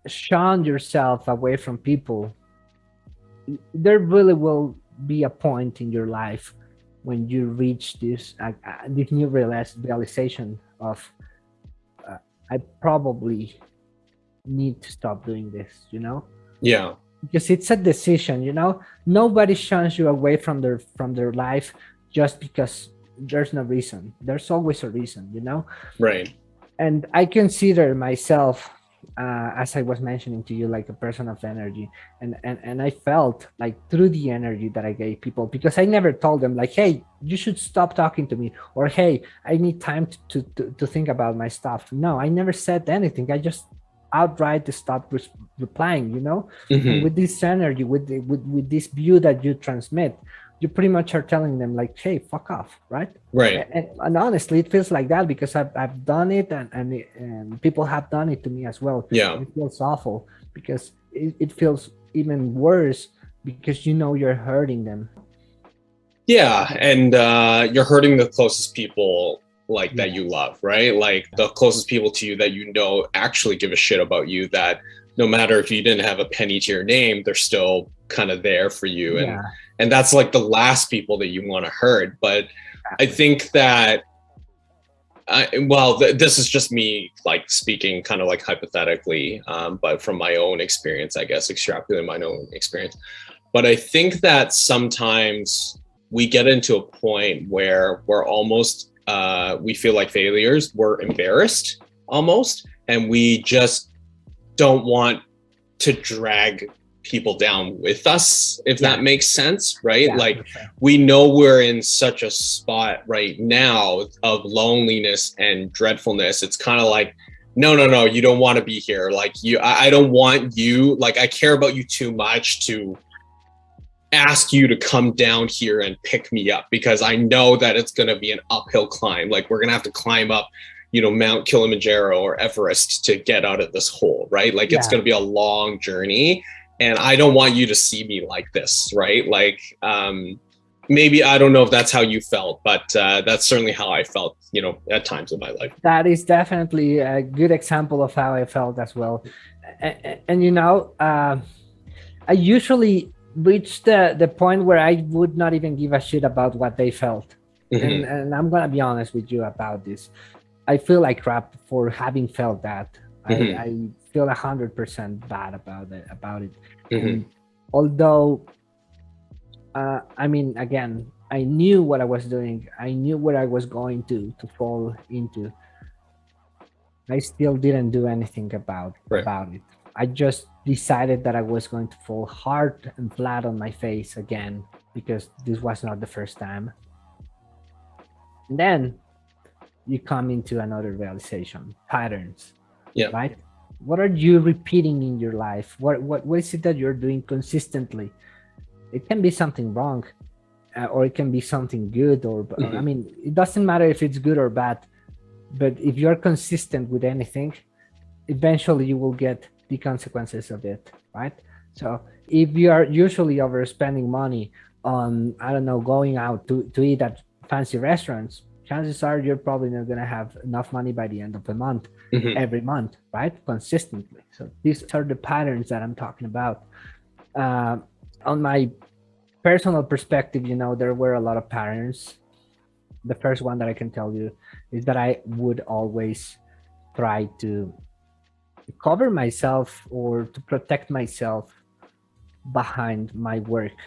shun yourself away from people, there really will be a point in your life when you reach this uh, uh, this new realization of uh, I probably need to stop doing this, you know? Yeah. Because it's a decision, you know? Nobody shuns you away from their from their life just because there's no reason. There's always a reason, you know? Right. And I consider myself uh, as I was mentioning to you, like a person of energy. And, and, and I felt like through the energy that I gave people, because I never told them like, hey, you should stop talking to me or, hey, I need time to, to, to think about my stuff. No, I never said anything. I just outright to stop re replying, you know, mm -hmm. with this energy, with, the, with, with this view that you transmit, you pretty much are telling them like, hey, fuck off, right? Right. And, and honestly, it feels like that because I've, I've done it and, and, and people have done it to me as well. Yeah. It feels awful because it, it feels even worse because you know you're hurting them. Yeah. And uh, you're hurting the closest people like that you love, right? Like the closest people to you that you know actually give a shit about you that no matter if you didn't have a penny to your name, they're still kind of there for you. And yeah and that's like the last people that you want to hurt but i think that I, well th this is just me like speaking kind of like hypothetically um, but from my own experience i guess extrapolating my own experience but i think that sometimes we get into a point where we're almost uh, we feel like failures, we're embarrassed almost, and we just don't want to drag people down with us, if yeah. that makes sense, right? Yeah, like sure. we know we're in such a spot right now of loneliness and dreadfulness. It's kind of like, no, no, no, you don't want to be here. Like you, I, I don't want you, like I care about you too much to ask you to come down here and pick me up because I know that it's going to be an uphill climb. Like we're going to have to climb up, you know, Mount Kilimanjaro or Everest to get out of this hole, right? Like yeah. it's going to be a long journey and I don't want you to see me like this, right? Like, um, maybe I don't know if that's how you felt, but uh, that's certainly how I felt, you know, at times in my life. That is definitely a good example of how I felt as well. And, and you know, uh, I usually reach the, the point where I would not even give a shit about what they felt. Mm -hmm. and, and, I'm going to be honest with you about this. I feel like crap for having felt that. Mm -hmm. I, mm-hmm. I feel a hundred percent bad about it about it. Mm -hmm. although uh, i mean again i knew what i was doing. I knew what i was going to to fall into. I still didn't do anything about right. about it. I just decided that i was going to fall hard and flat on my face again because this was not the first time. And then you come into another realization patterns yeah. right what are you repeating in your life what what, what is it that you're doing consistently it can be something wrong uh, or it can be something good or mm -hmm. i mm-hmm. mean it doesn't matter if it's good or bad but if you're consistent with anything eventually you will get the consequences of it right so if you are usually overspending money on i don't know going out to, to eat at fancy restaurants chances are you're probably not going to have enough money by the end of the month mm -hmm. every month, right? Consistently. So these are the patterns that I'm talking about. Uh, on my personal perspective, you know, there were a lot of patterns. The first one that I can tell you is that I would always try to cover myself or to protect myself behind my work,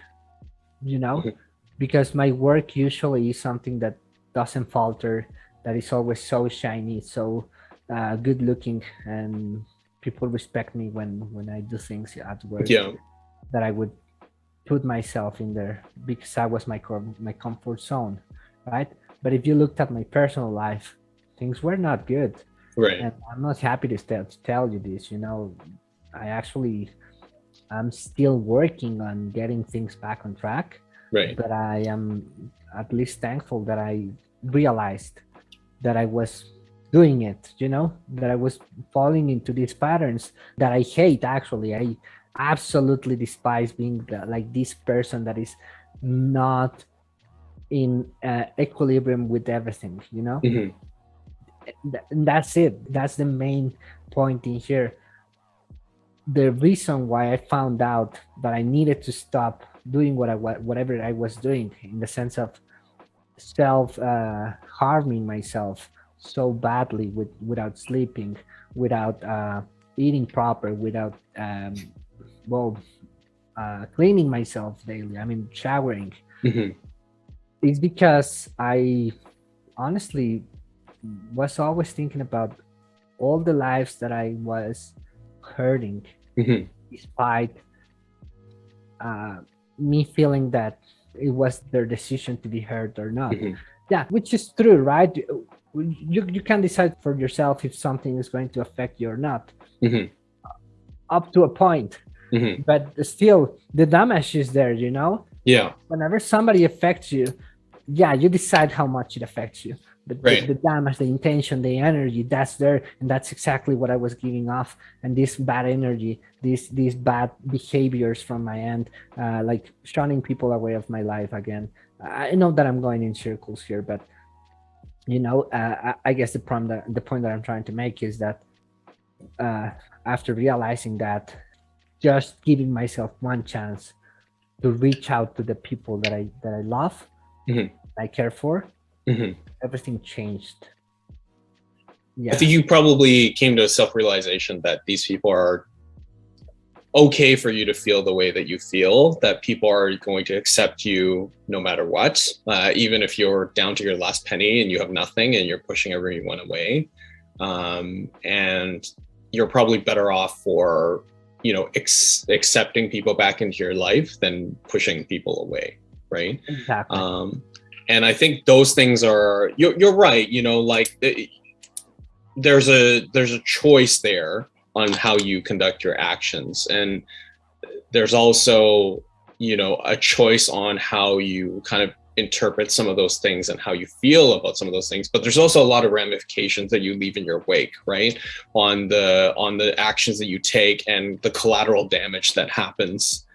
you know, mm -hmm. because my work usually is something that doesn't falter, that is always so shiny, so uh, good looking and people respect me when when I do things at work yeah. that I would put myself in there because I was my my comfort zone right? But if you looked at my personal life things were not good. Right. And I'm not happy to, tell, to tell you this you know I actually I'm still working on getting things back on track right. but I am at least thankful that I realized that I was doing it, you know, that I was falling into these patterns that I hate actually. I absolutely despise being the, like this person that is not in uh, equilibrium with everything, you know? Mm -hmm. That's it. That's the main point in here. The reason why I found out that I needed to stop doing what I whatever I was doing in the sense of self uh, harming myself so badly with without sleeping, without uh, eating proper, without um, well uh, cleaning myself daily. I mean, showering. Mm -hmm. It's because I honestly was always thinking about all the lives that I was hurting, mm -hmm. despite uh, me feeling that it was their decision to be hurt or not. Mm -hmm. Yeah, which is true, right? you, you can decide for yourself if something is going to affect you or not mm -hmm. up to a point mm -hmm. but still the damage is there you know yeah whenever somebody affects you yeah you decide how much it affects you but right. the, the, damage the intention the energy that's there and that's exactly what i was giving off and this bad energy these these bad behaviors from my end uh, like shunning people away of my life again i know that i'm going in circles here but you know, uh, I guess the point that the point that I'm trying to make is that uh, after realizing that, just giving myself one chance to reach out to the people that I that I love, mm -hmm. I care for, mm -hmm. everything changed. Yeah. I think you probably came to a self-realization that these people are okay for you to feel the way that you feel that people are going to accept you no matter what uh, even if you're down to your last penny and you have nothing and you're pushing everyone away um, and you're probably better off for you know accepting people back into your life than pushing people away right exactly um, and i think those things are you're, you're right you know like it, there's a there's a choice there on how you conduct your actions. And there's also you know a choice on how you kind of interpret some of those things and how you feel about some of those things. But there's also a lot of ramifications that you leave in your wake right? On the on the actions that you take and the collateral damage that happens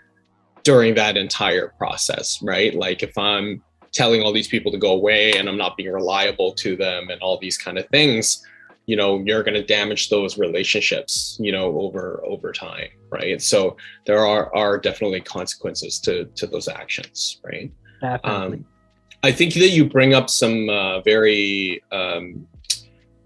during that entire process right? Like if i'm telling all these people to go away and i'm not being reliable to them and all these kind of things you know you're going to damage those relationships you know over over time right? So there are are definitely consequences to to those actions right? Um, i think that you bring up some uh, very um,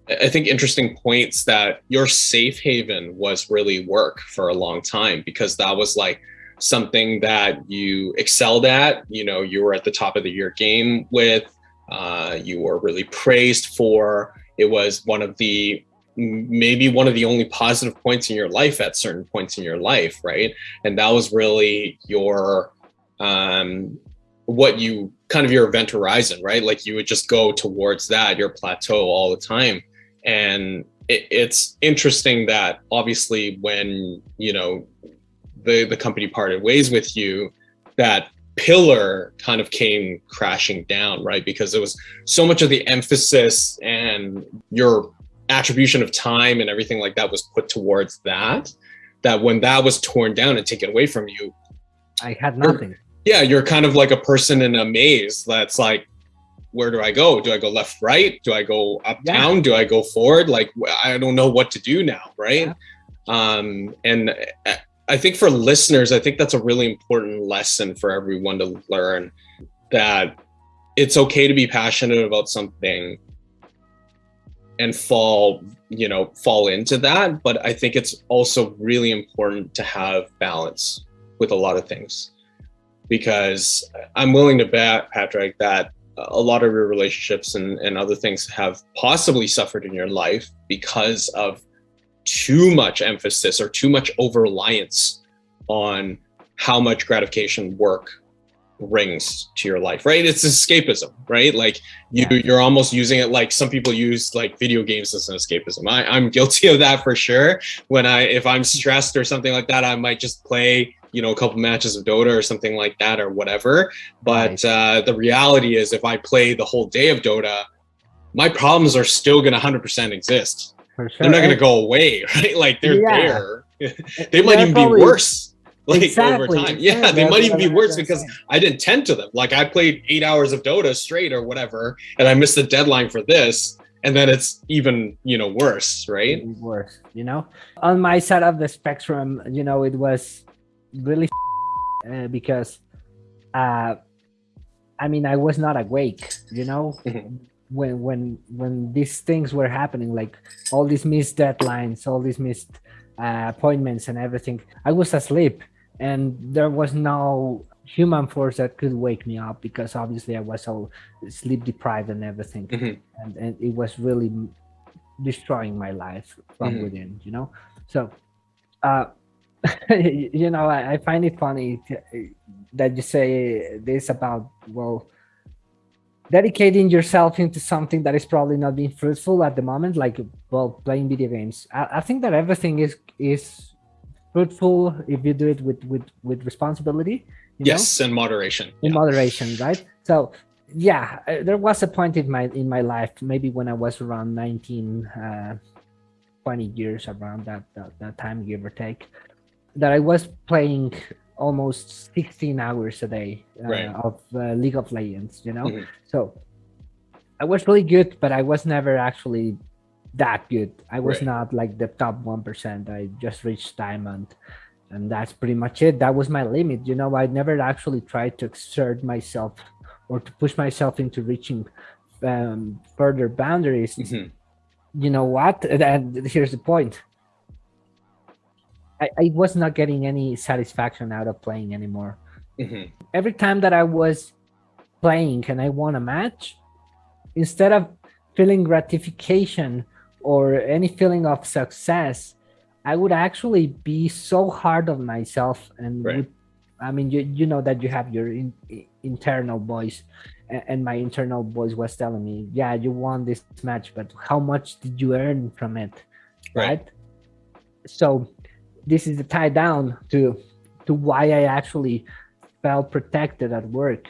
i think interesting points that your safe haven was really work for a long time because that was like something that you excelled at you know you were at the top of the year game with uh, you were really praised for. It was one of the maybe one of the only positive points in your life at certain points in your life right? And that was really your um what you kind of your event horizon right? Like you would just go towards that your plateau all the time. And it, it's interesting that obviously when you know the the company parted ways with you that pillar kind of came crashing down, right? Because it was so much of the emphasis and your attribution of time and everything like that was put towards that, that when that was torn down and taken away from you, I had nothing. Yeah, you're kind of like a person in a maze that's like, where do I go? Do I go left, right? Do I go uptown? Yeah. Do I go forward? Like, I don't know what to do now, right? Yeah. Um, and I think for listeners, I think that's a really important lesson for everyone to learn that it's okay to be passionate about something and fall, you know, fall into that. But I think it's also really important to have balance with a lot of things because I'm willing to bet, Patrick, that a lot of your relationships and, and other things have possibly suffered in your life because of too much emphasis or too much over reliance on how much gratification work brings to your life right? It's escapism right? Like you yeah. you're almost using it like some people use like video games as an escapism. I, i'm guilty of that for sure. When i if i'm stressed or something like that i might just play you know a couple matches of dota or something like that or whatever. But uh, the reality is if i play the whole day of dota my problems are still going to 100% exist sure. They're not going to go away, right? Like they're yeah. there. they might even probably, be worse. Like exactly. over time. Yeah, yeah they might even be worse because I didn't tend to them. Like I played eight hours of Dota straight or whatever, and I missed the deadline for this. And then it's even, you know, worse, right? Worse, you know. On my side of the spectrum, you know, it was really uh, because uh I mean, I was not awake, you know. When when when these things were happening like all these missed deadlines all these missed uh, appointments and everything i was asleep and there was no human force that could wake me up because obviously i was all sleep deprived and everything mm-hmm. and, and it was really destroying my life from mm-hmm. within you know so uh you know I, I find it funny that you say this about well dedicating yourself into something that is probably not being fruitful at the moment, like well, playing video games. I, I think that everything is is fruitful if you do it with with with responsibility. yes, know? and moderation. In yeah. moderation, right? So yeah, uh, there was a point in my in my life, maybe when I was around 19, uh, 20 years around that, that that time, give or take, that I was playing almost 16 hours a day uh, right. of uh, League of Legends, you know? Mm -hmm. So I was really good, but I was never actually that good. I was right. not like the top 1%. I just reached diamond and that's pretty much it. That was my limit. You know, I never actually tried to exert myself or to push myself into reaching um, further boundaries. Mm -hmm. You know what? And here's the point I, I was not getting any satisfaction out of playing anymore. hmm Every time that I was playing and I won a match, instead of feeling gratification or any feeling of success, I would actually be so hard on myself and Right. would, I mean, you, you know that you have your in, internal voice and my internal voice was telling me, yeah, you won this match, but how much did you earn from it? Right. Right. So this is the tie down to, to why I actually felt protected at work.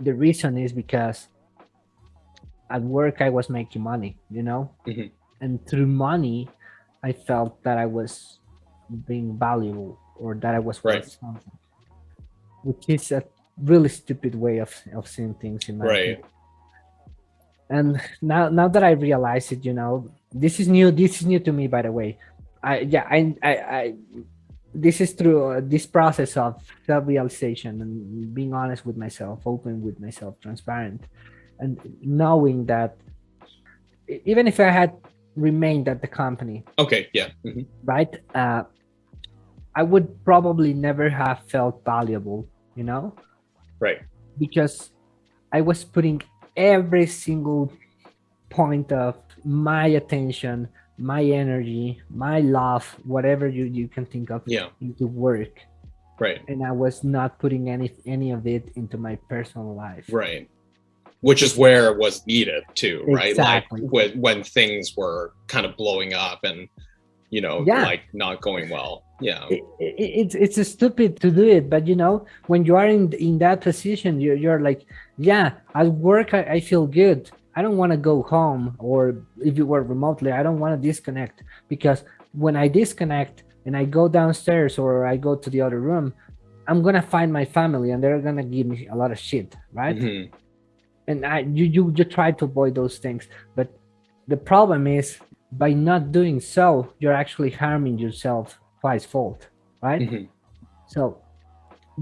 The reason is because at work I was making money, you know, Mhm. and through money, I felt that I was being valuable or that I was worth Right. something, which is a really stupid way of, of seeing things in my Right. opinion. And now, now that I realize it, you know, this is new. This is new to me, by the way. I yeah, I I, I this is through uh, this process of self-realization and being honest with myself, open with myself, transparent, and knowing that even if I had remained at the company, Okay. Yeah. mhm, right, uh, I would probably never have felt valuable, you know, Right. because I was putting every single point of my attention, my energy, my love, whatever you, you can think of Yeah. into work. Right. And I was not putting any any of it into my personal life. Right. Which is where it was needed too, right? Exactly. Like when when things were kind of blowing up and you know, Yeah. like not going well. Yeah. It, it, it's it's a stupid to do it, but you know, when you are in in that position, you're you're like, yeah, at work I, I feel good. I don't want to go home, or if you work remotely, I don't want to disconnect because when I disconnect and I go downstairs or I go to the other room, I'm gonna find my family and they're gonna give me a lot of shit, right? Mhm. and I you you you try to avoid those things, but the problem is by not doing so, you're actually harming yourself twice fold, right? Mhm. So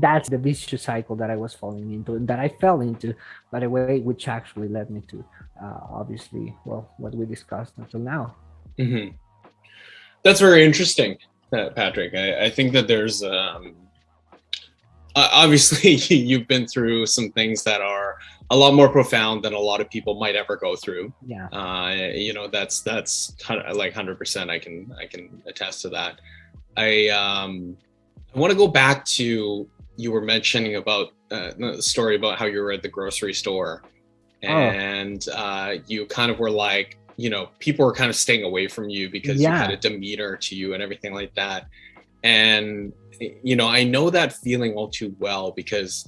that's the vicious cycle that I was falling into and that I fell into, by the way, which actually led me to uh, obviously, well, what we discussed until now. hmm That's very interesting, Patrick. I, I think that there's um, obviously you've been through some things that are a lot more profound than a lot of people might ever go through. Yeah. Uh, you know, that's that's like hundred percent. I can I can attest to that. I um, I want to go back to you were mentioning about uh, the story about how you were at the grocery store, Oh. and uh, you kind of were like, you know, people were kind of staying away from you because you had a demeanor to you and everything like that. And you know, I know that feeling all too well because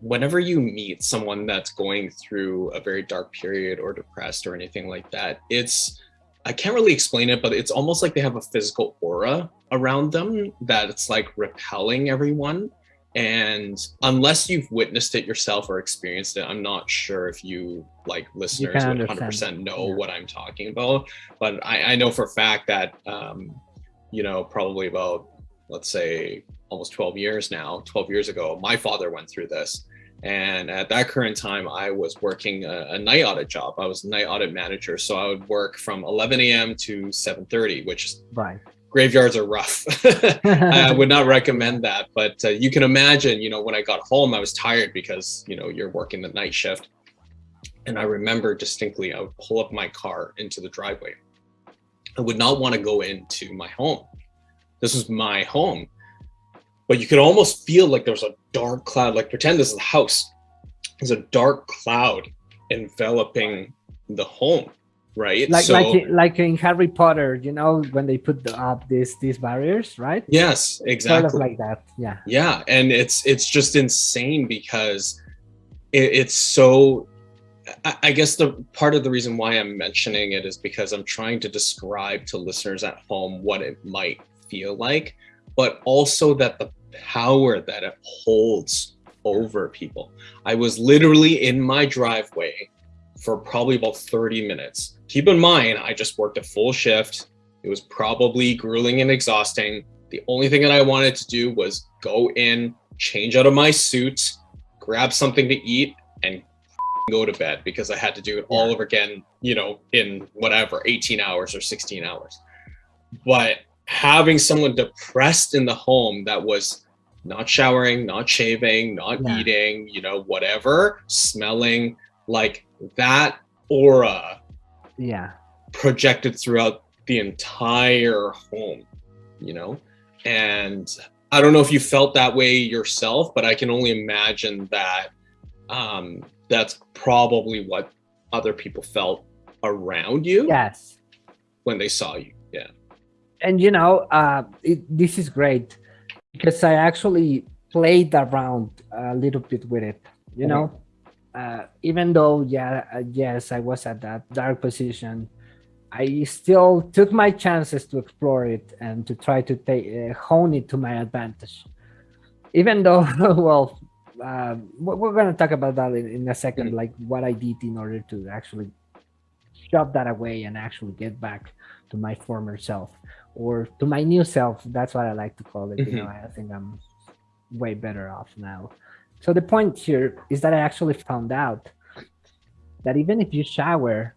whenever you meet someone that's going through a very dark period or depressed or anything like that, it's I can't really explain it, but it's almost like they have a physical aura around them that it's like repelling everyone. And unless you've witnessed it yourself or experienced it, I'm not sure if you like listeners can would 100% know Yeah. what I'm talking about. But I, I know for a fact that, um, you know, probably about, let's say, almost 12 years now, 12 years ago, my father went through this. And at that current time, I was working a, a night audit job. I was a night audit manager. So I would work from 11 a.m. to 7.30, which Right. Graveyards are rough. I would not recommend that. But uh, you can imagine, you know, when I got home, I was tired because, you know, you're working the night shift. And I remember distinctly, I would pull up my car into the driveway. I would not want to go into my home. This was my home. But you could almost feel like there was a dark cloud, like pretend this is a house. There's a dark cloud enveloping the home, right? like so, like like in Harry Potter, you know, when they put the, up these these barriers, right? yes, exactly. Sort of like that. Yeah. yeah and it's it's just insane because it, it's so I, I guess the part of the reason why i'm mentioning it is because i'm trying to describe to listeners at home what it might feel like but also that the power that it holds over people i was literally in my driveway for probably about 30 minutes keep in mind i just worked a full shift it was probably grueling and exhausting the only thing that I wanted to do was go in, change out of my suit, grab something to eat, and go to bed because I had to do it all over again, you know, in whatever, 18 hours or 16 hours. But having someone depressed in the home that was not showering, not shaving, not yeah. eating, you know, whatever, smelling like that aura. Yeah. Projected throughout the entire home, you know? And I don't know if you felt that way yourself, but I can only imagine that um, that's probably what other people felt around you. Yes. When they saw you. Yeah. And you know, uh, it, this is great because I actually played around a little bit with it, you mm -hmm. know, uh, even though, yeah, uh, yes, I was at that dark position, I still took my chances to explore it and to try to take, uh, hone it to my advantage. Even though, well, uh, we're going to talk about that in, in a second, mm -hmm. like what I did in order to actually shove that away and actually get back to my former self or to my new self. That's what I like to call it. Mm -hmm. You know, mm-hmm. I think I'm way better off now. So the point here is that I actually found out that even if you shower,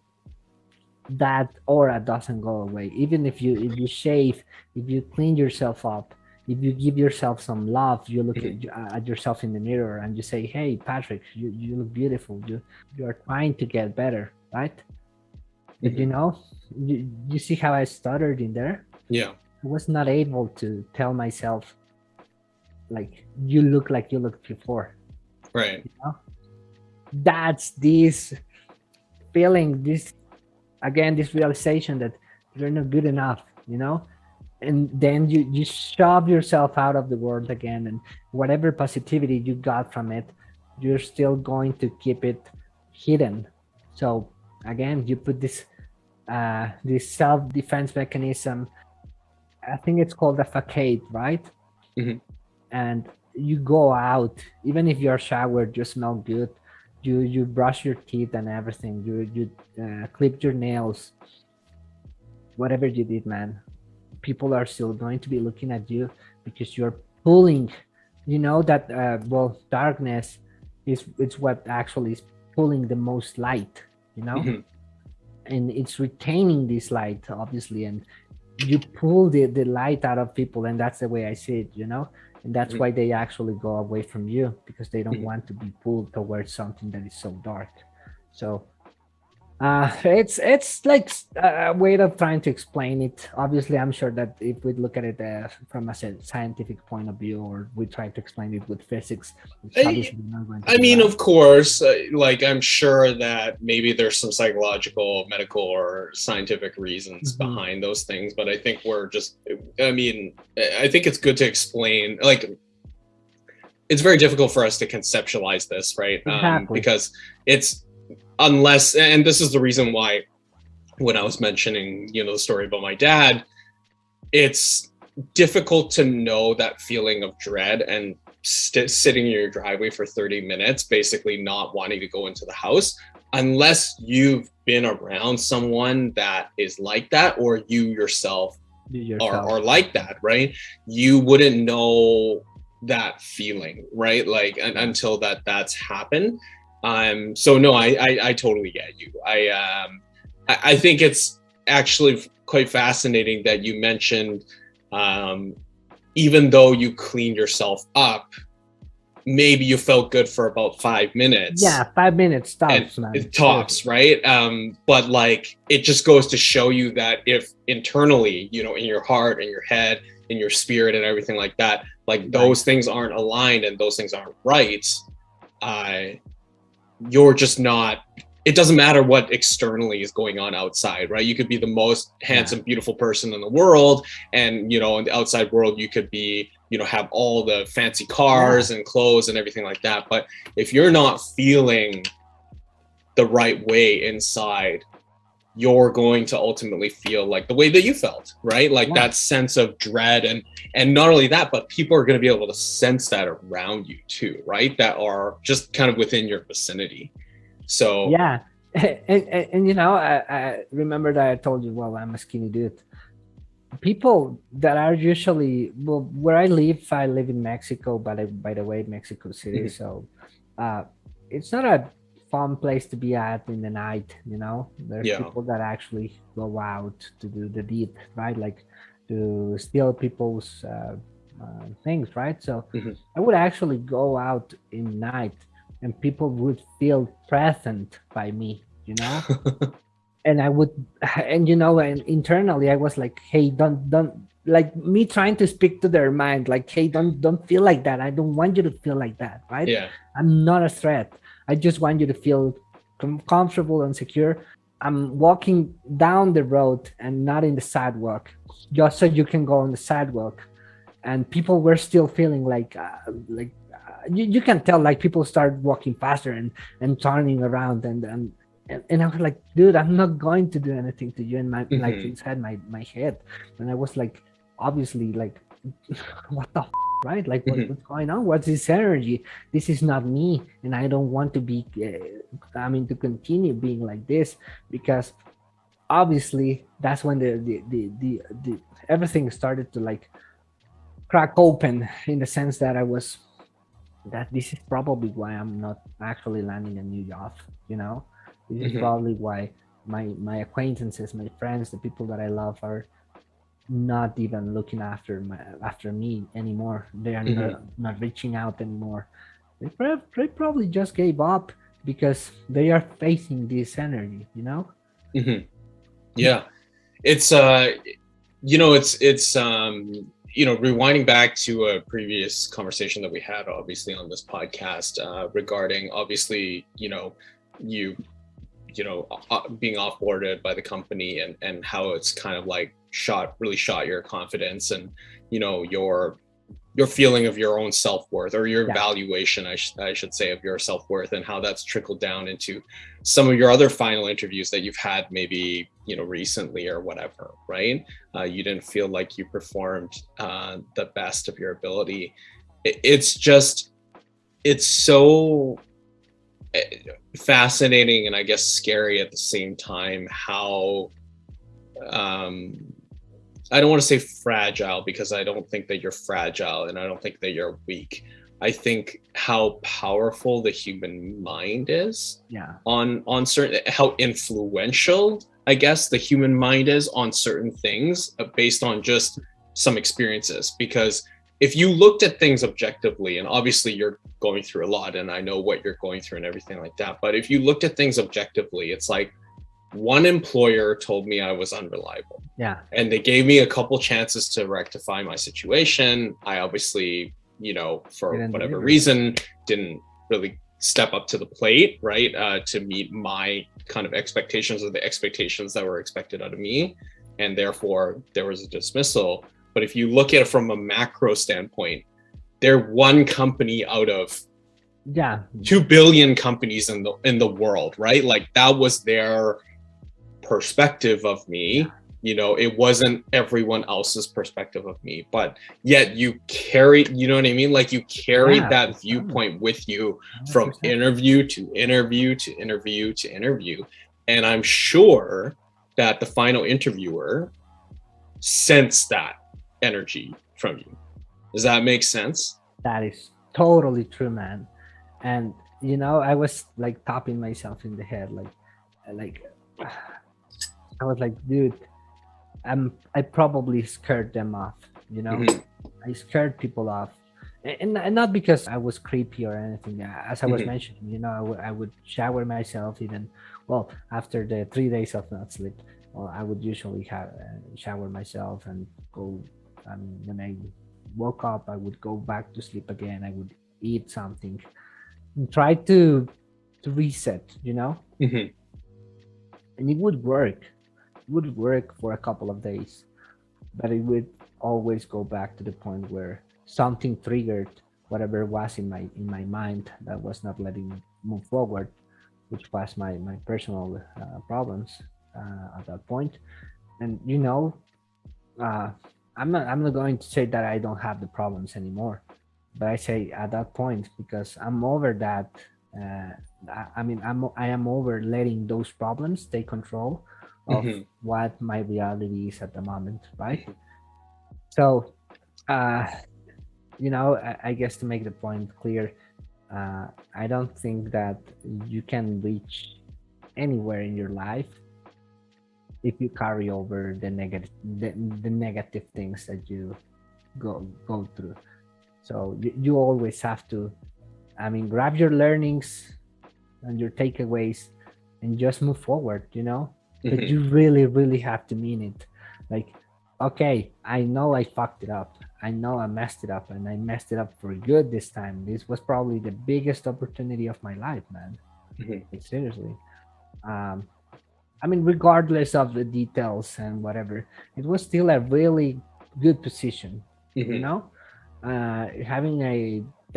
that aura doesn't go away. Even if you if you shave, if you clean yourself up, if you give yourself some love, you look at, mm-hmm. at yourself in the mirror and you say, "Hey, Patrick, you you look beautiful. You you are trying to get better, right?" Mm -hmm. You know, you, you see how I stuttered in there? Yeah. I was not able to tell myself, like, you look like you looked before. Right. You know? That's this feeling, this, again, this realization that you're not good enough, you know? And then you, you shove yourself out of the world again and whatever positivity you got from it, you're still going to keep it hidden. So again, you put this uh, this self-defense mechanism I think it's called a facade, right? Mm -hmm. And you go out, even if you're showered, you smell good. You you brush your teeth and everything. You you uh, clip your nails. Whatever you did, man, people are still going to be looking at you because you're pulling. You know that uh, well, darkness is it's what actually is pulling the most light. You know. Mm -hmm and it's retaining this light obviously and you pull the, the light out of people and that's the way I see it, you know? And that's why they actually go away from you because they don't want to be pulled towards something that is so dark. So uh, it's it's like a way of trying to explain it. Obviously, I'm sure that if we look at it uh, from a scientific point of view, or we try to explain it with physics, I, I mean, of course, uh, like I'm sure that maybe there's some psychological, medical, or scientific reasons mm -hmm. behind those things. But I think we're just, I mean, I think it's good to explain, like it's very difficult for us to conceptualize this, right? Um, exactly. Um, because it's unless and this is the reason why when I was mentioning, you know, the story about my dad, it's difficult to know that feeling of dread and sitting in your driveway for 30 minutes, basically not wanting to go into the house, unless you've been around someone that is like that or you yourself, yourself. Are, are like that, right? You wouldn't know that feeling, right? Like until that that's happened. Um, so no, I, I, I totally get you. I, um, I, I, think it's actually quite fascinating that you mentioned, um, even though you cleaned yourself up, maybe you felt good for about five minutes. Yeah, five minutes tops, man. It tops, right? Um, but like, it just goes to show you that if internally, you know, in your heart and your head, in your spirit and everything like that, like right. those things aren't aligned and those things aren't right, uh, you're just not it doesn't matter what externally is going on outside, right? You could be the most handsome, beautiful person in the world. And, you know, in the outside world, you could be, you know, have all the fancy cars and clothes and everything like that. But if you're not feeling the right way inside, you're going to ultimately feel like the way that you felt, right? Like yeah. that sense of dread and and not only that, but people are going to be able to sense that around you too, right? That are just kind of within your vicinity. So yeah, and, and, and you know, I, I remember that I told you, well, I'm a skinny dude. People that are usually well, where I live, I live in Mexico, but by the way, Mexico City. Mm -hmm. So uh, it's not a fun place to be at in the night you know there's yeah. people that actually go out to do the deed right like to steal people's uh, uh, things, right? So mm -hmm. I would actually go out in night and people would feel present by me, you know? and I would, and you know, and internally I was like, hey, don't, don't, like me trying to speak to their mind, like, hey, don't, don't feel like that. I don't want you to feel like that, right? Yeah. I'm not a threat. I just want you to feel com comfortable and secure. I'm walking down the road and not in the sidewalk, just so you can go on the sidewalk. And people were still feeling like, uh, like uh, you, you can tell like people start walking faster and, and turning around and, and, and, I was like, dude, I'm not going to do anything to you. And my, mm -hmm. like inside my, my head. And I was like, obviously like, what the right? Like, what, mm -hmm. what's going on? What's this energy? This is not me, and I don't want to be. Uh, I mean, to continue being like this because obviously that's when the the the, the, the everything started to like crack open in the sense that I was that this is probably why I'm not actually landing a new job. You know, this is mm -hmm. probably why my my acquaintances, my friends, the people that I love are not even looking after my after me anymore. They are mm -hmm. not, not reaching out anymore. They, they probably just gave up because they are facing this energy, you know? Mm -hmm. Yeah. It's uh you know, it's it's um you know, rewinding back to a previous conversation that we had obviously on this podcast uh regarding obviously, you know, you you know, uh, being offboarded by the company and, and how it's kind of like shot, really shot your confidence and, you know, your, your feeling of your own self-worth or your yeah. evaluation, I, sh I should say, of your self-worth and how that's trickled down into some of your other final interviews that you've had maybe, you know, recently or whatever, right? Uh, you didn't feel like you performed uh, the best of your ability. It, it's just, it's so fascinating and I guess scary at the same time how um, I don't want to say fragile because I don't think that you're fragile and I don't think that you're weak. I think how powerful the human mind is yeah on on certain how influential I guess the human mind is on certain things uh, based on just some experiences because if you looked at things objectively, and obviously you're going through a lot and I know what you're going through and everything like that, but if you looked at things objectively, it's like one employer told me I was unreliable. Yeah. And they gave me a couple chances to rectify my situation. I obviously, you know, for whatever reason, didn't really step up to the plate, right? Uh, to meet my kind of expectations or the expectations that were expected out of me. And therefore there was a dismissal. But if you look at it from a macro standpoint, they're one company out of yeah 2 billion companies in the in the world right like that was their perspective of me you know it wasn't everyone else's perspective of me but yet you carry you know what i mean like you carried yeah, that viewpoint with you 100%. from interview to interview to interview to interview and i'm sure that the final interviewer sensed that energy from you. Does that make sense? That is totally true, man. And you know, I was like tapping myself in the head, like, like, I was like, dude, I'm, I probably scared them off. You know, mm -hmm. I scared people off, and, and, not because I was creepy or anything. As I was mm -hmm. mentioning, you know, I, I would shower myself even, well, after the three days of not sleep. Well, I would usually have uh, shower myself and go and when I woke up, I would go back to sleep again. I would eat something and try to to reset, you know? Mm -hmm. And it would work. Would work for a couple of days, but it would always go back to the point where something triggered whatever was in my in my mind that was not letting me move forward, which was my my personal uh, problems uh, at that point. And you know, uh, I'm not I'm not going to say that I don't have the problems anymore, but I say at that point because I'm over that. Uh, I, I, mean, I'm I am over letting those problems take control of mm -hmm. what my reality is at the moment, right? So, uh, you know, I, I guess to make the point clear, uh, I don't think that you can reach anywhere in your life if you carry over the negative the, the negative things that you go go through so you, you always have to i mean grab your learnings and your takeaways and just move forward you know. But mm-hmm. you really really have to mean it like okay i know i fucked it up i know i messed it up and i messed it up for good this time this was probably the biggest opportunity of my life man mm -hmm. like, seriously um i mean regardless of the details and whatever it was still a really good position mm -hmm. you mm-hmm. know uh having a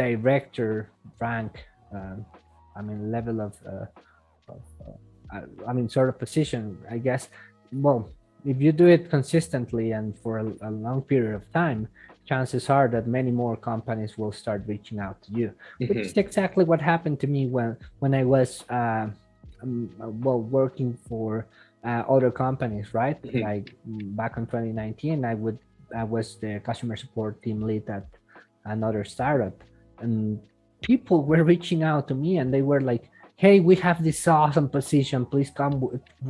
director rank uh, i mean level of, uh, of uh, I mean sort of position i guess well if you do it consistently and for a, a, long period of time, chances are that many more companies will start reaching out to you, mm -hmm. which is exactly what happened to me when when I was uh, um, well working for uh, other companies, right? Mm -hmm. Like back in 2019, I would I was the customer support team lead at another startup, and people were reaching out to me and they were like, "Hey, we have this awesome position. Please come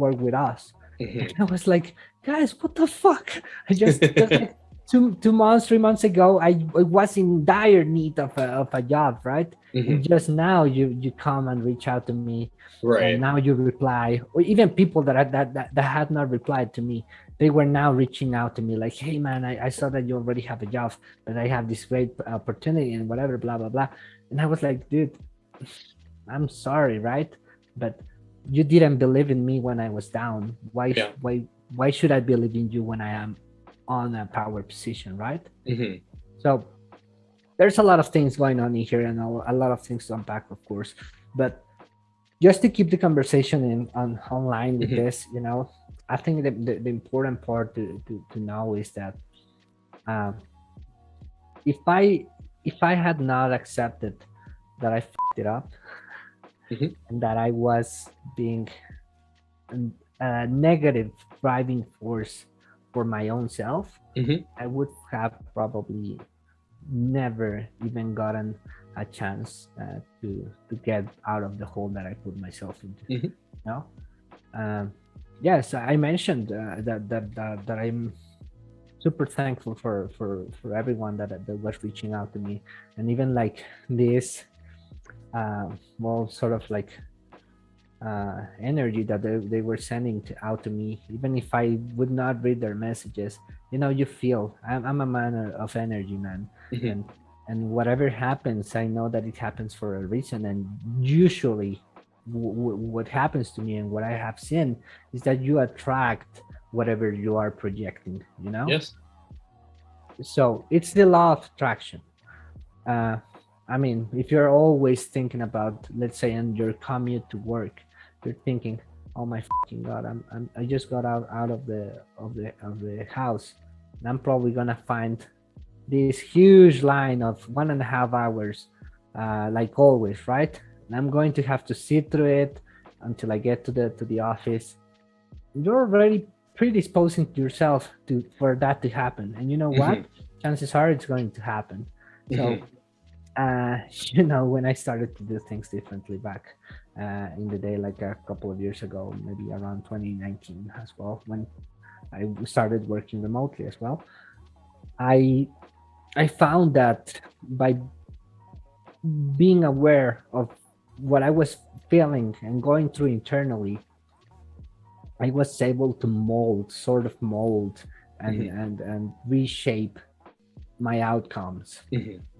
work with us." Mm -hmm. I was like, guys, what the fuck? I just, like two two months, three months ago, I, I was in dire need of a, of a job, right? Mm -hmm. And just now you you come and reach out to me, right? And now you reply, or even people that, that that that had not replied to me, they were now reaching out to me like, hey man, I, I saw that you already have a job, but I have this great opportunity and whatever, blah blah blah. And I was like, dude, I'm sorry, right? But you didn't believe in me when I was down. Why yeah. why why should I believe in you when I am on a power position, right? Mm -hmm. So there's a lot of things going on in here and a lot of things to unpack, of course. But just to keep the conversation in on online with mm -hmm. this, you know, I think the, the, the important part to, to, to know is that um, if I if I had not accepted that I fucked it up, mm -hmm. and that I was being a negative driving force for my own self, mm -hmm. I would have probably never even gotten a chance uh, to to get out of the hole that I put myself into. Mm -hmm. You know? Um, yes, I mentioned uh, that, that that that I'm super thankful for for for everyone that that was reaching out to me, and even like this uh, well, sort of like uh, energy that they, they were sending to, out to me, even if I would not read their messages, you know, you feel I'm, I'm a man of energy, man. Mm -hmm. And, and whatever happens, I know that it happens for a reason. And usually what happens to me and what I have seen is that you attract whatever you are projecting, you know? Yes. So it's the law of attraction. Uh, I mean, if you're always thinking about, let's say, on your commute to work, you're thinking, "Oh my fucking god, I'm, I'm I just got out out of the of the of the house, and I'm probably gonna find this huge line of one and a half hours, uh, like always, right? And I'm going to have to sit through it until I get to the to the office. You're already predisposing yourself to for that to happen, and you know mm -hmm. what? Chances are it's going to happen. So. Mm -hmm uh, you know, when I started to do things differently back uh, in the day, like a couple of years ago, maybe around 2019 as well, when I started working remotely as well, I I found that by being aware of what I was feeling and going through internally, I was able to mold, sort of mold and, mm -hmm. and, and reshape my outcomes. Mm -hmm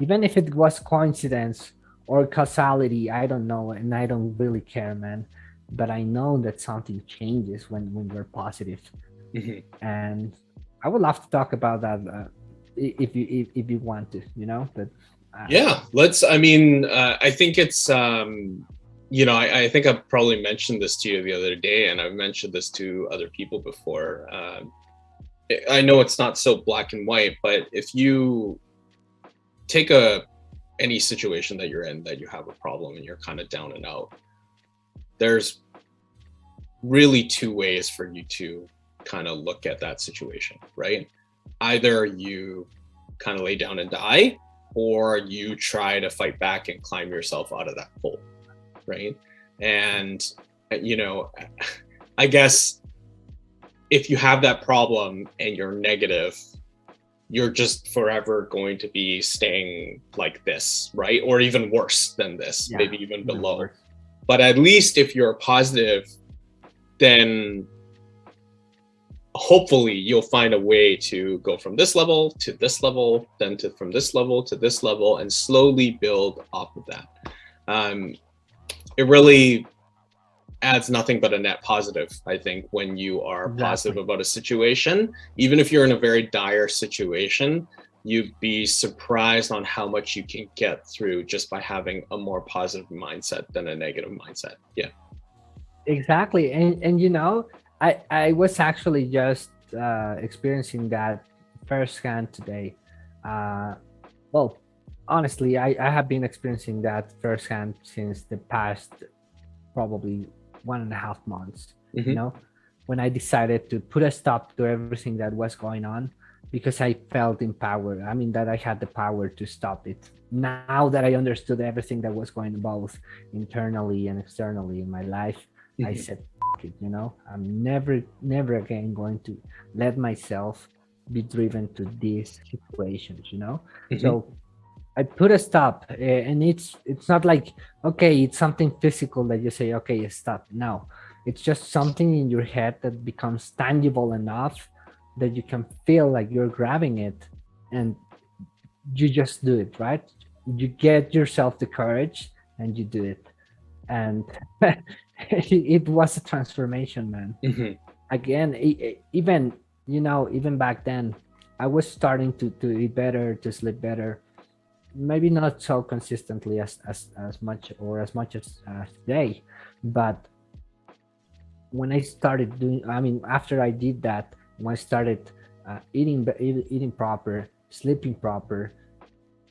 even if it was coincidence or causality, I don't know, and I don't really care, man. But I know that something changes when when you're positive, mm -hmm. and I would love to talk about that uh, if you if, if you want to, you know. But uh, yeah, let's. I mean, uh, I think it's. um you know, I, I, think I've probably mentioned this to you the other day, and I've mentioned this to other people before. Um, I know it's not so black and white, but if you take a any situation that you're in that you have a problem and you're kind of down and out there's really two ways for you to kind of look at that situation right? Either you kind of lay down and die or you try to fight back and climb yourself out of that hole right? And you know i guess if you have that problem and you're negative, you're just forever going to be staying like this, right? Or even worse than this, yeah, maybe even below. But at least if you're positive, then hopefully you'll find a way to go from this level to this level, then to from this level to this level, and slowly build off of that. Um, it really adds nothing but a net positive, I think, when you are exactly. positive about a situation. Even if you're in a very dire situation, you'd be surprised on how much you can get through just by having a more positive mindset than a negative mindset. Yeah. Exactly. And, and you know, I, I was actually just uh, experiencing that firsthand today. Uh, well, honestly, I, I have been experiencing that firsthand since the past probably one and a half months, mm -hmm. you mm-hmm. know, when I decided to put a stop to everything that was going on because I felt empowered. I mean, that I had the power to stop it. Now that I understood everything that was going on both internally and externally in my life, mm -hmm. I mm-hmm. said, it, you know, I'm never, never again going to let myself be driven to these situations, you know? Mm -hmm. So I put a stop eh, and it's it's not like okay it's something physical that you say okay stop. Now it's just something in your head that becomes tangible enough that you can feel like you're grabbing it and you just do it right? You get yourself the courage and you do it. And it was a transformation man. Mm -hmm. again even you know even back then i was starting to to eat better to sleep better maybe not so consistently as as, as much or as much as uh, today but when i started doing i mean after i did that when i started uh, eating eating proper sleeping proper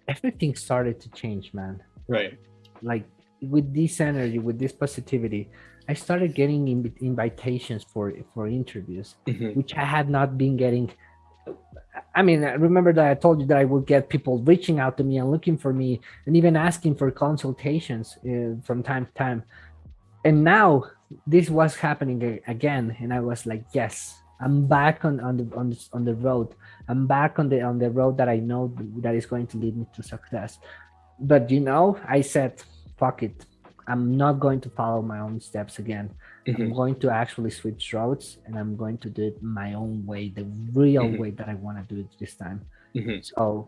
everything started to change man right like with this energy with this positivity i started getting invitations for for interviews mm -hmm. which i had not been getting I mean, I remember that I told you that I would get people reaching out to me and looking for me and even asking for consultations uh, from time to time. And now this was happening again. And I was like, yes, I'm back on, on the, on the, on the road. I'm back on the, on the road that I know that is going to lead me to success. But you know, I said, fuck it. I'm not going to follow my own steps again. Mm -hmm. I'm mm-hmm. going to actually switch routes and I'm going to do it my own way, the real mm -hmm. way that I want to do it this time. Mm -hmm. So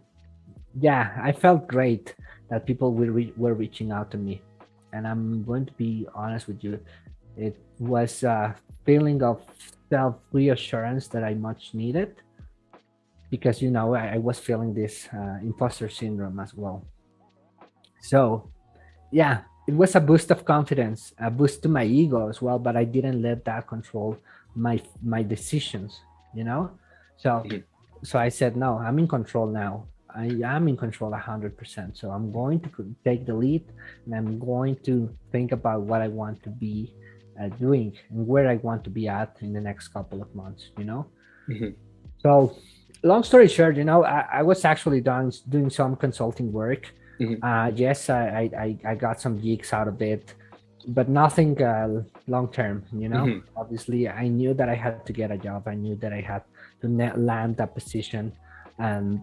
yeah, I felt great that people were, re were reaching out to me. And I'm going to be honest with you. It was a feeling of self-reassurance that I much needed because, you know, I, I was feeling this uh, imposter syndrome as well. So yeah, it was a boost of confidence, a boost to my ego as well, but I didn't let that control my my decisions, you know? So so I said, no, I'm in control now. I am in control 100%. So I'm going to take the lead and I'm going to think about what I want to be uh, doing and where I want to be at in the next couple of months, you know? Mm -hmm. So long story short, you know, I, I was actually done doing some consulting work Mm -hmm. uh, yes, I, I, I got some gigs out of it, but nothing uh, long term, you know? Mm -hmm. Obviously, I knew that I had to get a job. I knew that I had to land a position. And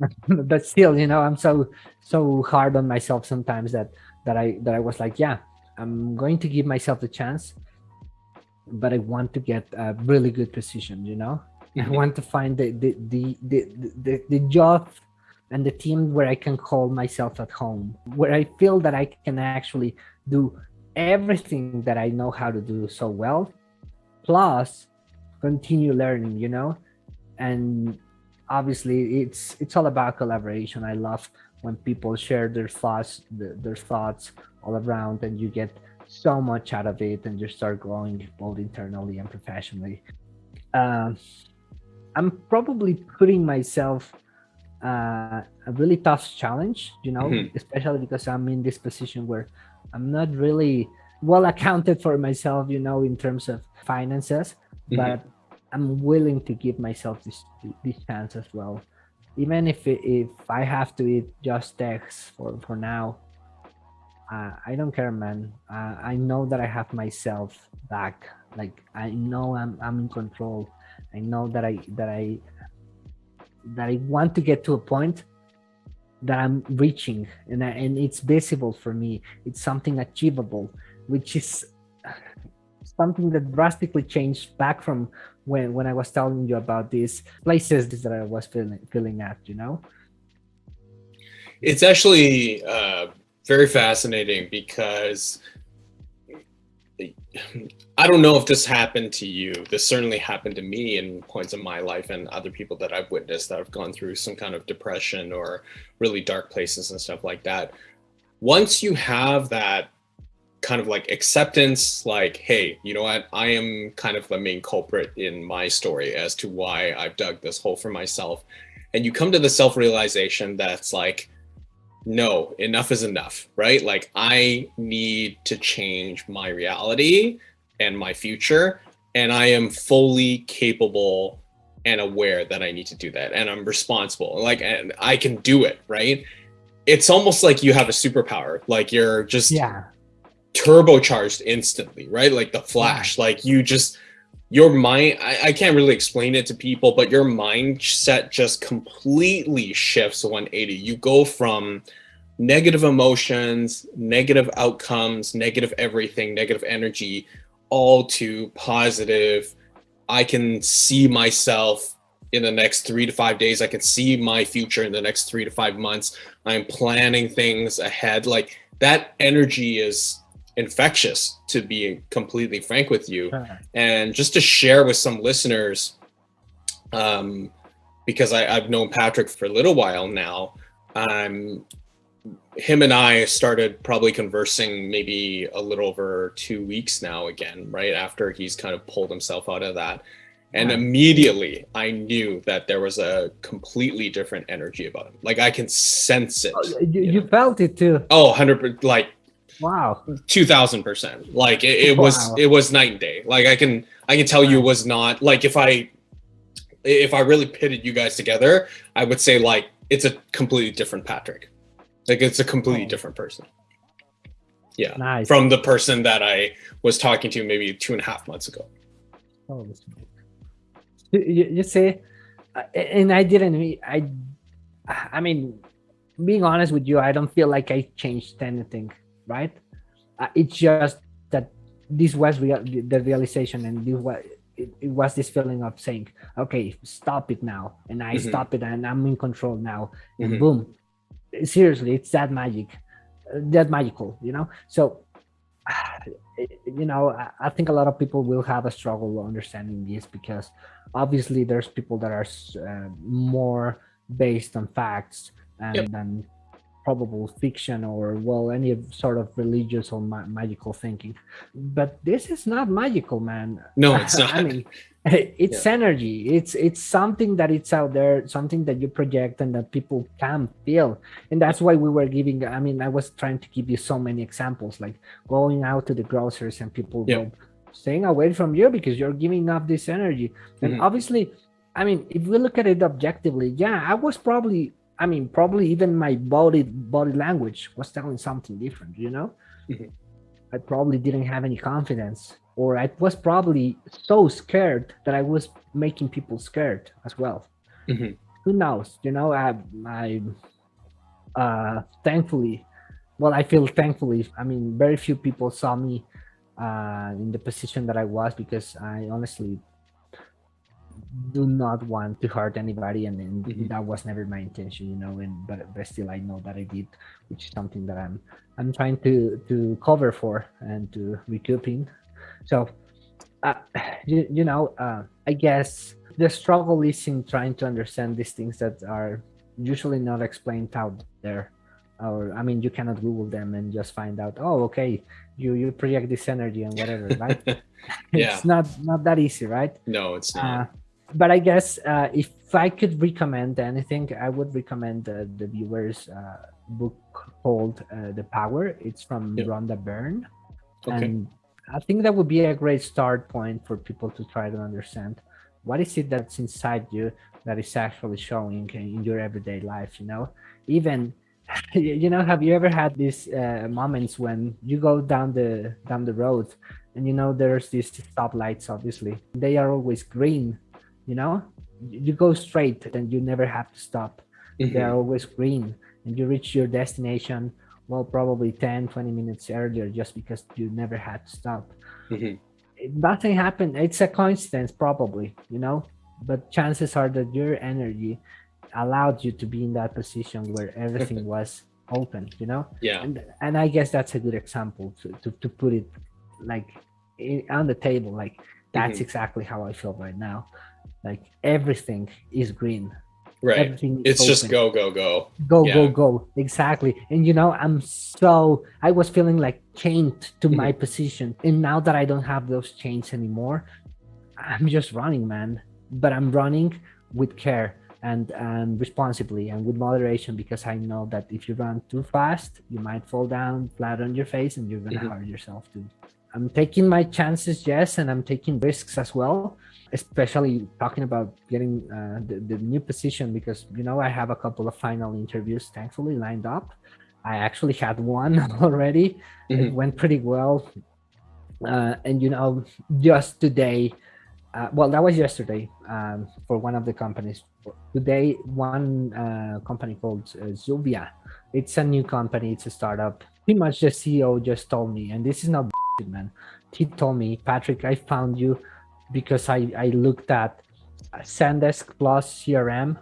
but still, you know, I'm so so hard on myself sometimes that that I that I was like, yeah, I'm going to give myself the chance, but I want to get a really good position, you know? Mm -hmm. I mm-hmm. want to find the the the the, the, the job and the team where I can call myself at home, where I feel that I can actually do everything that I know how to do so well, plus continue learning, you know? And obviously it's it's all about collaboration. I love when people share their thoughts, their, thoughts all around and you get so much out of it and you start growing both internally and professionally. Uh, I'm probably putting myself uh, a really tough challenge, you know, mm -hmm. especially because I'm in this position where I'm not really well accounted for myself, you know, in terms of finances, mm -hmm. but I'm willing to give myself this this chance as well. Even if it, if I have to eat just eggs for for now, uh, I don't care, man. Uh, I know that I have myself back like i know i'm i'm in control i know that i that i that i want to get to a point that i'm reaching and I, and it's visible for me. It's something achievable which is something that drastically changed back from when when i was telling you about these places that i was feeling feeling at you know? It's actually uh, very fascinating because I don't know if this happened to you. This certainly happened to me in points in my life and other people that I've witnessed that have gone through some kind of depression or really dark places and stuff like that. Once you have that kind of like acceptance, like, hey, you know what? I am kind of the main culprit in my story as to why I've dug this hole for myself. And you come to the self-realization that's like, no, enough is enough, right? Like I need to change my reality and my future. And I am fully capable and aware that I need to do that. And I'm responsible. Like, and I can do it, right? It's almost like you have a superpower. Like you're just yeah. turbocharged instantly, right? Like the flash, yeah. like you just, your mind, I, I can't really explain it to people, but your mindset just completely shifts 180. You go from negative emotions, negative outcomes, negative everything, negative energy, all to positive. I can see myself in the next three to five days. I can see my future in the next three to five months. I'm planning things ahead. Like that energy is infectious to be completely frank with you. And just to share with some listeners um because I, i've known patrick for a little while now um him and i started probably conversing maybe a little over two weeks now again right after he's kind of pulled himself out of that. And immediately i knew that there was a completely different energy about him. Like i can sense it oh, you, you, felt it too. Oh 100 like Wow. 2000%. Like it, it wow. was, it was night and day. Like I can, I can tell you it was not like if I, if I really pitted you guys together, I would say like, it's a completely different Patrick. Like it's a completely oh. different person. Yeah. Nice. From the person that I was talking to maybe two and a half months ago. Oh, you, you see, uh, and I didn't, I, I mean, being honest with you, I don't feel like I changed anything right? Uh, it's just that this was real, the realization and this was, it, it, was this feeling of saying, okay, stop it now. And I mm -hmm. stop it and I'm in control now. And mm -hmm. boom, seriously, it's that magic, uh, that magical, you know? So, you know, I, I think a lot of people will have a struggle understanding this because obviously there's people that are uh, more based on facts and, yep. and probable fiction or well any sort of religious or ma magical thinking but this is not magical man no it's not i mean it's yeah. energy it's it's something that it's out there something that you project and that people can feel and that's why we were giving i mean i was trying to give you so many examples like going out to the grocers and people yeah. staying away from you because you're giving off this energy and mm -hmm. obviously i mean if we look at it objectively yeah i was probably I mean, probably even my body body language was telling something different, you know? Mm -hmm. I probably didn't have any confidence or I was probably so scared that I was making people scared as well. Mm -hmm. Who knows? You know, I, I uh, thankfully, well, I feel thankfully, I mean, very few people saw me uh, in the position that I was because I honestly do not want to hurt anybody and, and mm -hmm. that was never my intention you know and but, but still i know that i did which is something that i'm i'm trying to to cover for and to recouping so uh, you, you know uh, i guess the struggle is in trying to understand these things that are usually not explained out there or i mean you cannot google them and just find out oh okay you you project this energy and whatever right yeah. it's not not that easy right no it's not uh, but I guess uh, if I could recommend anything, I would recommend uh, the viewers uh, book called uh, The Power. It's from yep. Rhonda Byrne. Okay. And I think that would be a great start point for people to try to understand what is it that's inside you that is actually showing in your everyday life, you know? Even you know have you ever had these uh, moments when you go down the down the road and you know there's these stoplights obviously they are always green you know? You go straight and you never have to stop. Mm-hmm. they're always green and you reach your destination well probably 10 20 minutes earlier just because you never had to stop. Mm-hmm. nothing happened. It's a coincidence probably you know? But chances are that your energy allowed you to be in that position where everything was open you know? Yeah. And, and i guess that's a good example to, to, to put it like in, on the table like that's mm-hmm. exactly how i feel right now like everything is green. Right. Everything it's open. just go go. Go go yeah. go. Go exactly. And you know i'm so i was feeling like chained to mm-hmm. my position. And now that i don't have those chains anymore i'm just running man. But i'm running with care and and responsibly and with moderation because i know that if you run too fast you might fall down flat on your face and you're gonna mm-hmm. hurt yourself too i'm taking my chances yes and i'm taking risks as well especially talking about getting uh, the, the new position because you know i have a couple of final interviews thankfully lined up i actually had one already mm-hmm. it went pretty well uh, and you know just today uh, well that was yesterday um, for one of the companies today one uh, company called uh, Zuvia. It's a new company. It's a startup. Pretty much the CEO just told me, and this is not man. He told me, Patrick, I found you because I, I looked at Zendesk Plus CRM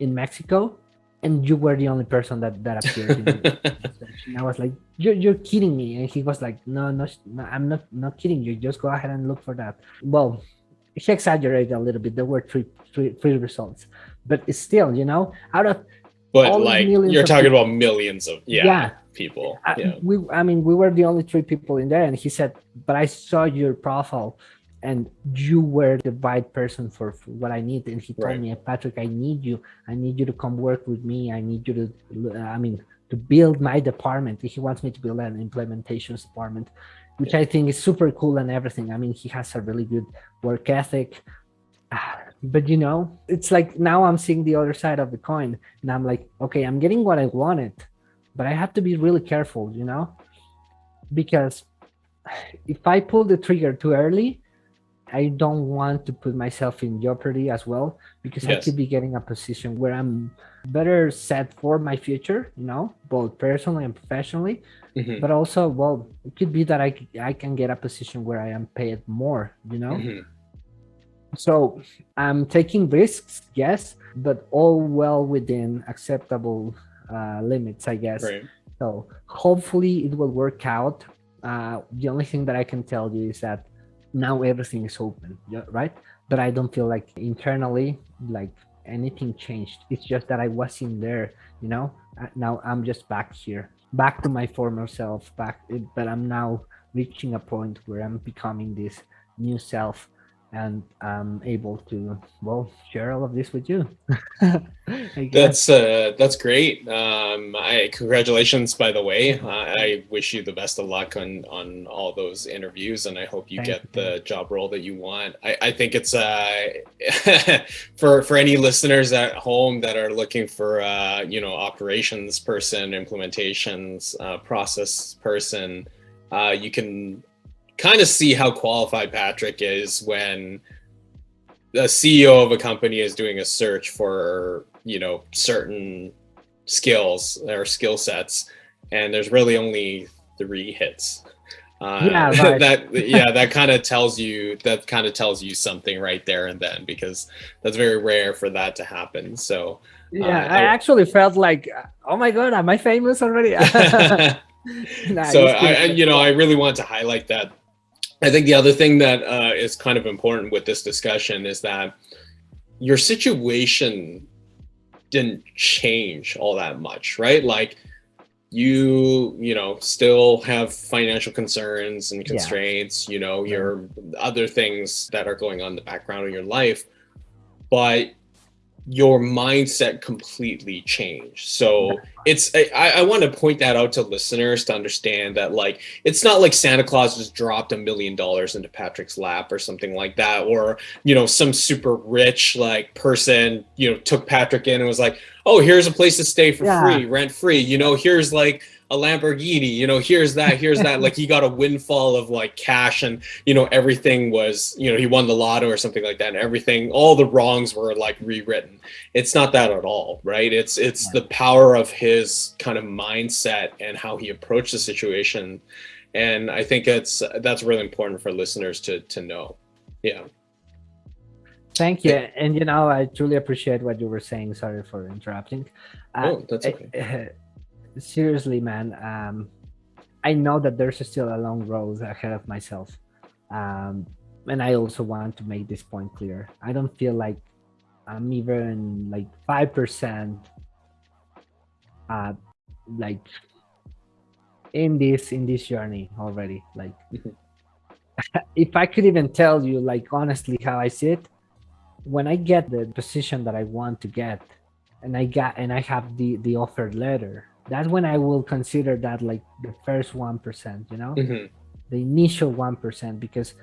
in Mexico, and you were the only person that that appeared. in and I was like, you're, you're kidding me. And he was like, no, no, no, I'm not not kidding you. Just go ahead and look for that. Well, he exaggerated a little bit. There were three, three, three results, but still, you know, out of but like you're talking people, about millions of yeah, yeah. people. Yeah. I, we, I mean, we were the only three people in there, and he said, "But I saw your profile, and you were the right person for, for what I need." And he told right. me, "Patrick, I need you. I need you to come work with me. I need you to, I mean, to build my department. He wants me to build an implementations department." which I think is super cool and everything. I mean, he has a really good work ethic. Ah, but you know, it's like now I'm seeing the other side of the coin, and I'm like, okay, I'm getting what I wanted, but I have to be really careful, you know, because if I pull the trigger too early, I don't want to put myself in jeopardy as well because yes. I could be getting a position where I'm better set for my future, you know, both personally and professionally. Mm-hmm. But also, well, it could be that I I can get a position where I am paid more, you know. Mm-hmm. So I'm taking risks, yes, but all well within acceptable uh, limits, I guess. Right. So hopefully it will work out. Uh, the only thing that I can tell you is that now everything is open, right? But I don't feel like internally, like anything changed. It's just that I was in there, you know. Uh, now I'm just back here, back to my former self, back. But I'm now reaching a point where I'm becoming this new self and I'm able to well share all of this with you. that's uh, that's great. Um, I congratulations by the way. Uh, I wish you the best of luck on on all those interviews, and I hope you Thank get you. the job role that you want. I, I think it's uh, for for any listeners at home that are looking for uh, you know operations person, implementations uh, process person. Uh, you can kind of see how qualified Patrick is when the CEO of a company is doing a search for, you know, certain skills or skill sets, and there's really only three hits. Uh, yeah, right. that yeah, that kind of tells you that kind of tells you something right there and then because that's very rare for that to happen. So yeah, uh, I, I actually felt like, oh my god, am I famous already? nah, so I, you know, I really want to highlight that I think the other thing that uh, is kind of important with this discussion is that your situation didn't change all that much, right? Like you, you know, still have financial concerns and constraints, yeah. you know, your other things that are going on in the background of your life, but your mindset completely changed. So it's I, I want to point that out to listeners to understand that like it's not like Santa Claus just dropped a million dollars into Patrick's lap or something like that, or you know, some super rich like person, you know, took Patrick in and was like, Oh, here's a place to stay for yeah. free, rent free, you know, here's like a Lamborghini, you know, here's that, here's that. like he got a windfall of like cash and, you know, everything was, you know, he won the lotto or something like that. And everything, all the wrongs were like rewritten. It's not that at all, right? It's, it's the power of his kind of mindset and how he approached the situation. And I think it's, that's really important for listeners to, to know. Yeah. Thank you. And, you know, I truly appreciate what you were saying. Sorry for interrupting. Uh, oh, that's okay. Seriously, man, um, I know that there's still a long road ahead of myself. Um, and I also want to make this point clear. I don't feel like I'm even like 5% uh, like in this in this journey already like if i could even tell you like honestly how i see it when i get the position that i want to get and i got and i have the the offered letter that's when I will consider that like the first 1%, you know, mm-hmm. the initial 1%, because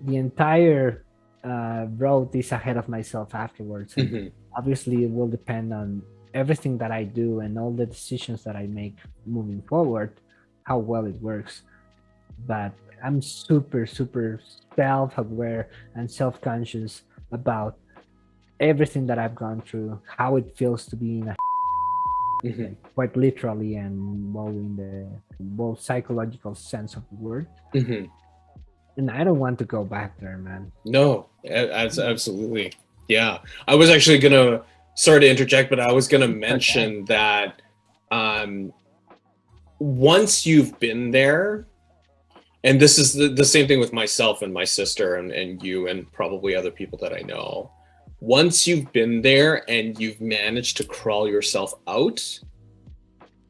the entire uh, road is ahead of myself afterwards. Mm-hmm. Obviously, it will depend on everything that I do and all the decisions that I make moving forward, how well it works. But I'm super, super self aware and self conscious about everything that I've gone through, how it feels to be in a mm -hmm. quite literally and well in the both psychological sense of the word. Mm -hmm. And I don't want to go back there, man. No, absolutely. Yeah. I was actually going to, sorry to interject, but I was going to mention okay. that um, once you've been there, and this is the, the same thing with myself and my sister and, and you and probably other people that I know once you've been there and you've managed to crawl yourself out,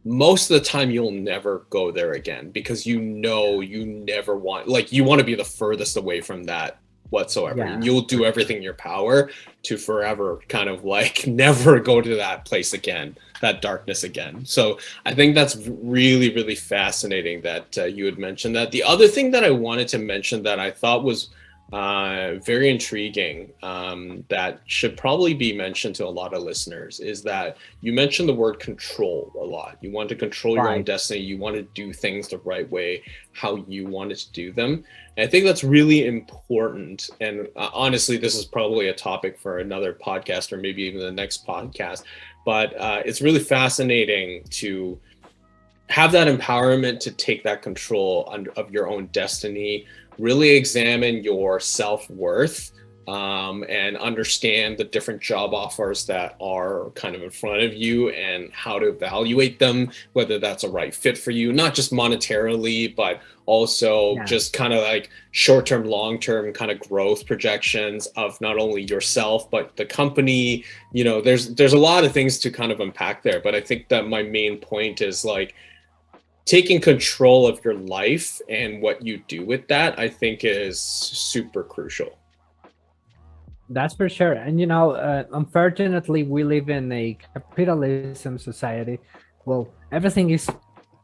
most of the time you'll never go there again because you know you never want like you want to be the furthest away from that whatsoever. Yeah. and you'll do everything in your power to forever kind of like never go to that place again that darkness again. So i think that's really really fascinating that uh, you had mentioned that. The other thing that i wanted to mention that i thought was uh, very intriguing um, that should probably be mentioned to a lot of listeners is that you mentioned the word control a lot. You want to control right. your own destiny. You want to do things the right way, how you wanted to do them. And I think that's really important. And uh, honestly, this is probably a topic for another podcast or maybe even the next podcast. But uh, it's really fascinating to have that empowerment to take that control of your own destiny really examine your self-worth um, and understand the different job offers that are kind of in front of you and how to evaluate them, whether that's a right fit for you, not just monetarily, but also yeah. just kind of like short-term, long-term kind of growth projections of not only yourself, but the company, you know, there's, there's a lot of things to kind of unpack there. But I think that my main point is like, taking control of your life and what you do with that, I think is super crucial. That's for sure. And, you know, uh, unfortunately, we live in a capitalism society. Well, everything is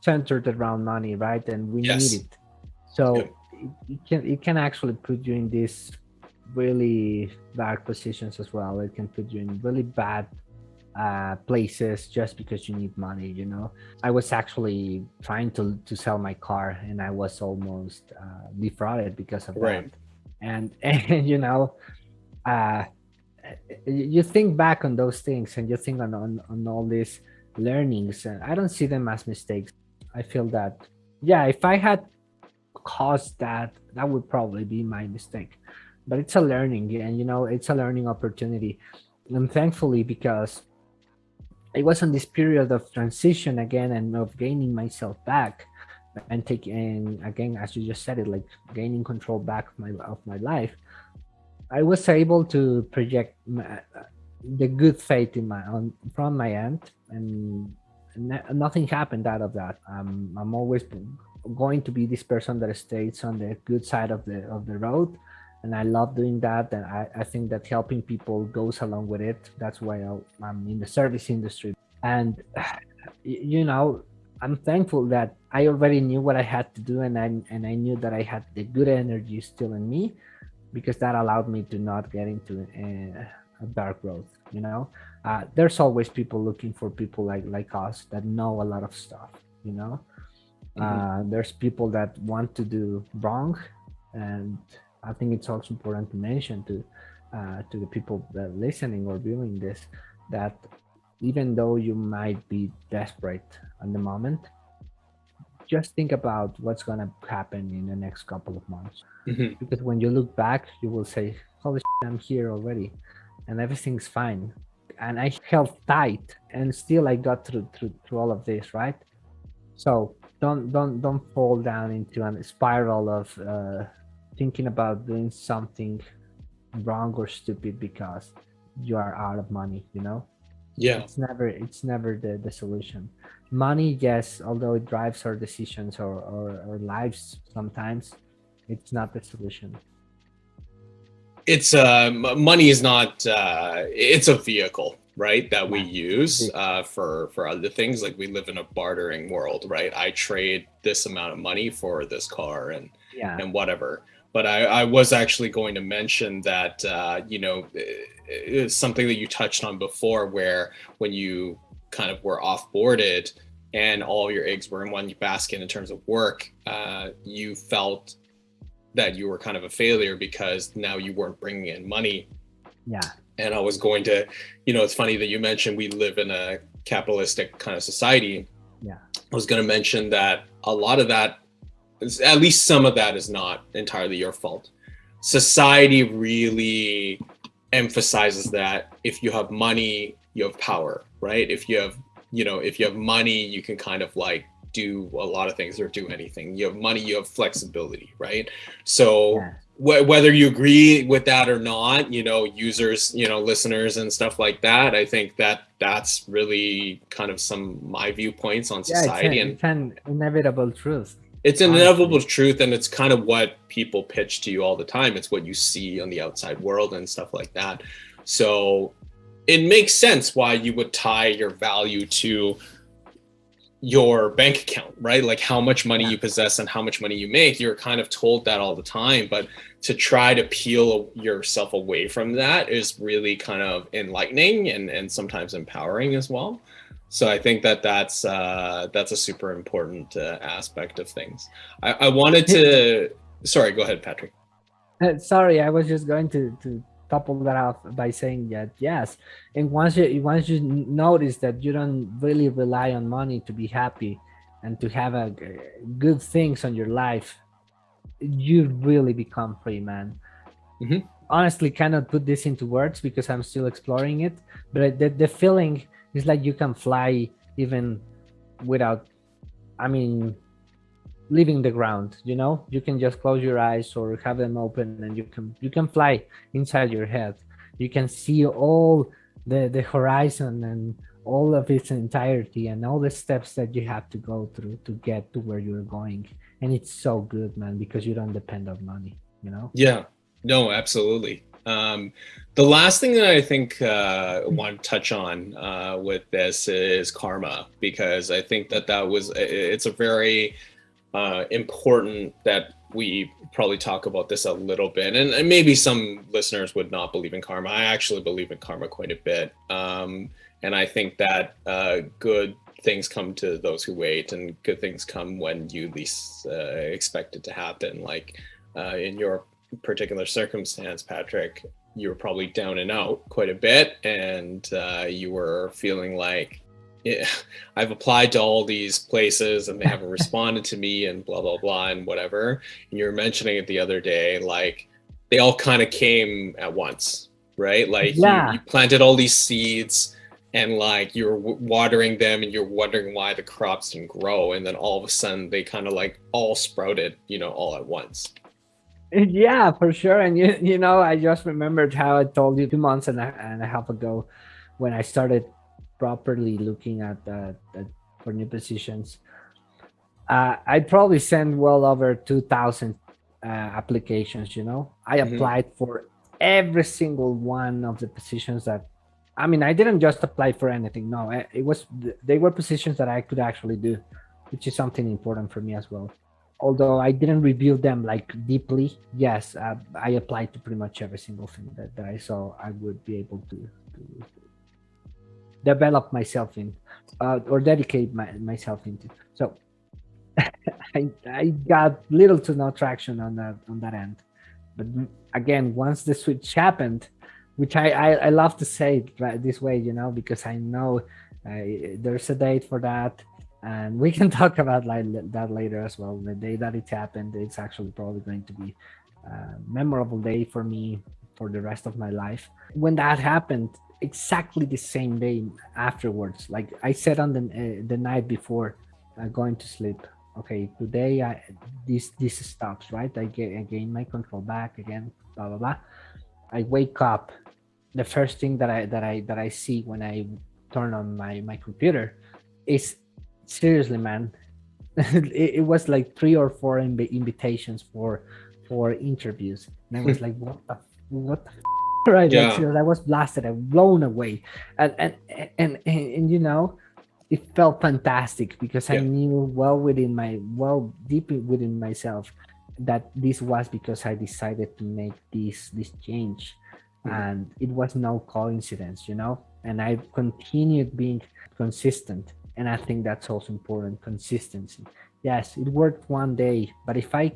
centered around money, right? And we yes. need it. So yeah. it, can, it can actually put you in these really dark positions as well. It can put you in really bad uh, places just because you need money you know? I was actually trying to to sell my car and i was almost uh, defrauded because of right. that and and you know uh you think back on those things and you think on, on on all these learnings and i don't see them as mistakes. I feel that yeah if i had caused that that would probably be my mistake. But it's a learning and you know it's a learning opportunity. And thankfully because I was on this period of transition again and of gaining myself back and taking again as you just said it like gaining control back of my of my life i was able to project my, the good faith in my on from my end and nothing happened out of that. Um, i'm always going to be this person that stays on the good side of the of the road and I love doing that. And I, I think that helping people goes along with it. That's why I, am in the service industry. And, you know, I'm thankful that I already knew what I had to do and I, and I knew that I had the good energy still in me because that allowed me to not get into a, a dark road, you know? Uh, there's always people looking for people like, like us that know a lot of stuff, you know? Uh, there's people that want to do wrong, and I think it's also important to mention to uh, to the people that listening or viewing this that even though you might be desperate at the moment, just think about what's going to happen in the next couple of months. Mhm. Because when you look back, you will say, "Holy shit, I'm here already, and everything's fine." And I held tight, and still I got through through through all of this, right? So don't don't don't fall down into a spiral of uh, thinking about doing something wrong or stupid because you are out of money. You know, Yeah. it's never it's never the the solution. Money, yes, although it drives our decisions or or our lives sometimes, it's not the solution. it's uh money is not uh it's a vehicle right that we use uh for for other things like we live in a bartering world right i trade this amount of money for this car and Yeah, and whatever but i i was actually going to mention that uh you know it's something that you touched on before where when you kind of were off boarded and all your eggs were in one basket in terms of work uh you felt that you were kind of a failure because now you weren't bringing in money. Yeah, and i was going to you know it's funny that you mentioned we live in a capitalistic kind of society. Yeah. i was going to mention that a lot of that at least some of that is not entirely your fault society really emphasizes that if you have money you have power right if you have you know if you have money you can kind of like do a lot of things or do anything you have money you have flexibility right so yeah. wh- whether you agree with that or not you know users you know listeners and stuff like that i think that that's really kind of some my viewpoints on Yeah, it's, society an, and it's an inevitable truth. It's an inevitable truth and it's kind of what people pitch to you all the time. It's what you see on the outside world and stuff like that. So it makes sense why you would tie your value to your bank account right? Like how much money you possess and how much money you make. You're kind of told that all the time but to try to peel yourself away from that is really kind of enlightening and and sometimes empowering as well so i think that that's uh that's a super important uh, aspect of things i, I wanted to sorry go ahead patrick Uh, sorry, I was just going to to topple that off by saying that yes, and once you once you notice that you don't really rely on money to be happy and to have a good things on your life, you really become free, man. Mhm. Honestly, cannot put this into words because I'm still exploring it, but the the feeling is like you can fly even without, I mean, leaving the ground you know? You can just close your eyes or have them open and you can you can fly inside your head. You can see all the the horizon and all of its entirety and all the steps that you have to go through to get to where you're going. And it's so good man because you don't depend on money you know? Yeah, no, absolutely. Um, the last thing that I think uh, I want to touch on uh, with this is karma, because I think that that was it's a very uh, important that we probably talk about this a little bit, and, and maybe some listeners would not believe in karma. I actually believe in karma quite a bit, um, and I think that uh, good things come to those who wait, and good things come when you least uh, expect it to happen. Like uh, in your particular circumstance, Patrick, you were probably down and out quite a bit, and uh, you were feeling like, yeah, I've applied to all these places and they haven't responded to me, and blah blah blah, and whatever. And you were mentioning it the other day, like they all kind of came at once, right? Like Yeah. you, you planted all these seeds. And like you're watering them, and you're wondering why the crops didn't grow, and then all of a sudden they kind of like all sprouted, you know, all at once. Yeah for sure. And you you know i just remembered how i told you two months and a, and a half ago when i started properly looking at uh, at for new positions. Uh, i probably sent well over 2000 uh, applications you know? I Mhm. applied for every single one of the positions that i mean i didn't just apply for anything no. It was they were positions that i could actually do which is something important for me as well although I didn't review them like deeply, yes, uh, I applied to pretty much every single thing that, that I saw I would be able to, to develop myself in uh, or dedicate my, myself into. So I, I got little to no traction on that on that end. But again, once the switch happened, which I, I, I love to say it this way, you know, because I know uh, there's a date for that and we can talk about like that later as well. The day that it happened, it's actually probably going to be a memorable day for me for the rest of my life. When that happened, exactly the same day afterwards, like I said on the uh, the night before uh, going to sleep, okay, today I this this stops, right? I get I gain my control back again, blah blah blah. I wake up. The first thing that I that I that I see when I turn on my my computer is seriously, man. it, it, was like three or four inv invitations for for interviews, and I was like, what the what the right? Yeah. Like, I was blasted, I blown away, and and and and, and you know it felt fantastic because yeah. I knew well within my well deep within myself that this was because I decided to make this this change mm -hmm. and it was no coincidence you know and I continued being consistent and I think that's also important consistency. Yes it worked one day but if I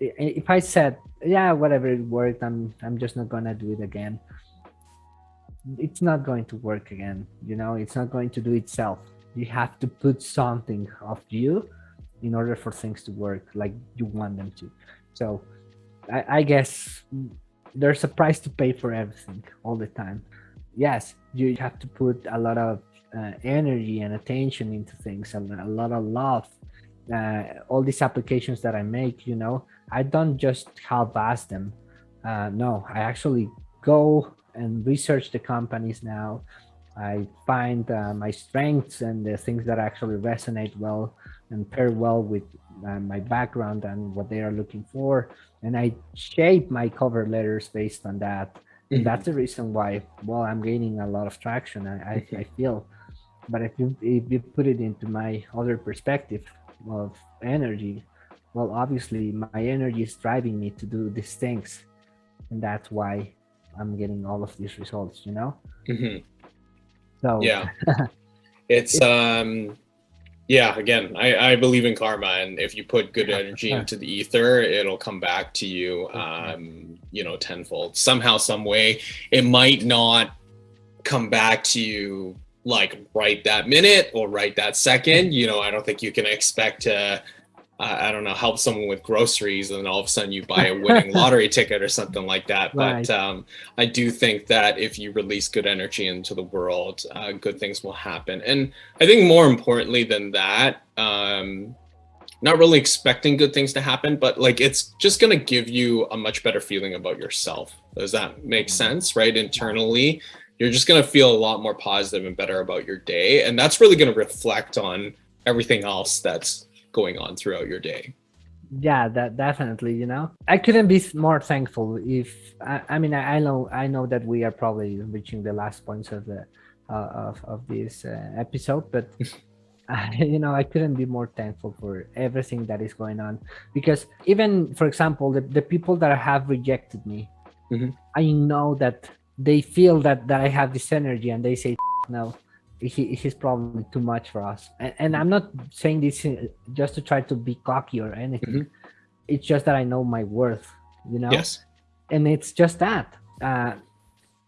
if I said yeah whatever it worked I'm I'm just not gonna do it again it's not going to work again you know? It's not going to do itself. You have to put something of you in order for things to work like you want them to. So i, I guess there's a price to pay for everything all the time. Yes you have to put a lot of uh, energy and attention into things and a lot of love uh, all these applications that i make you know i don't just half-ass them uh, no i actually go and research the companies now. I find uh, my strengths and the things that actually resonate well and pair well with uh, my background and what they are looking for. And I shape my cover letters based on that. And mm-hmm. that's the reason why, well, I'm gaining a lot of traction, I, I, I feel. But if you, if you put it into my other perspective of energy, well, obviously my energy is driving me to do these things. And that's why I'm getting all of these results, you know? Mm -hmm. So yeah, it's, um, yeah, again, I, I believe in karma and if you put good energy into the ether, it'll come back to you, um, you know, tenfold somehow, some way. It might not come back to you like right that minute or right that second, you know, I don't think you can expect to I don't know, help someone with groceries and then all of a sudden you buy a winning lottery ticket or something like that. Right. But um, I do think that if you release good energy into the world, uh, good things will happen. And I think more importantly than that, um, not really expecting good things to happen, but like it's just going to give you a much better feeling about yourself. Does that make mm-hmm. sense? Right? Internally, you're just going to feel a lot more positive and better about your day. And that's really going to reflect on everything else that's going on throughout your day yeah that definitely you know i couldn't be more thankful if i, I mean I, I, know i know that we are probably reaching the last points of the uh, of, of this uh, episode but I, you know i couldn't be more thankful for everything that is going on because even for example the, the people that have rejected me mm -hmm. i know that they feel that that i have this energy and they say no he, he's probably too much for us. And, and, I'm not saying this just to try to be cocky or anything. Mm -hmm. It's just that I know my worth, you know? Yes. And it's just that. Uh,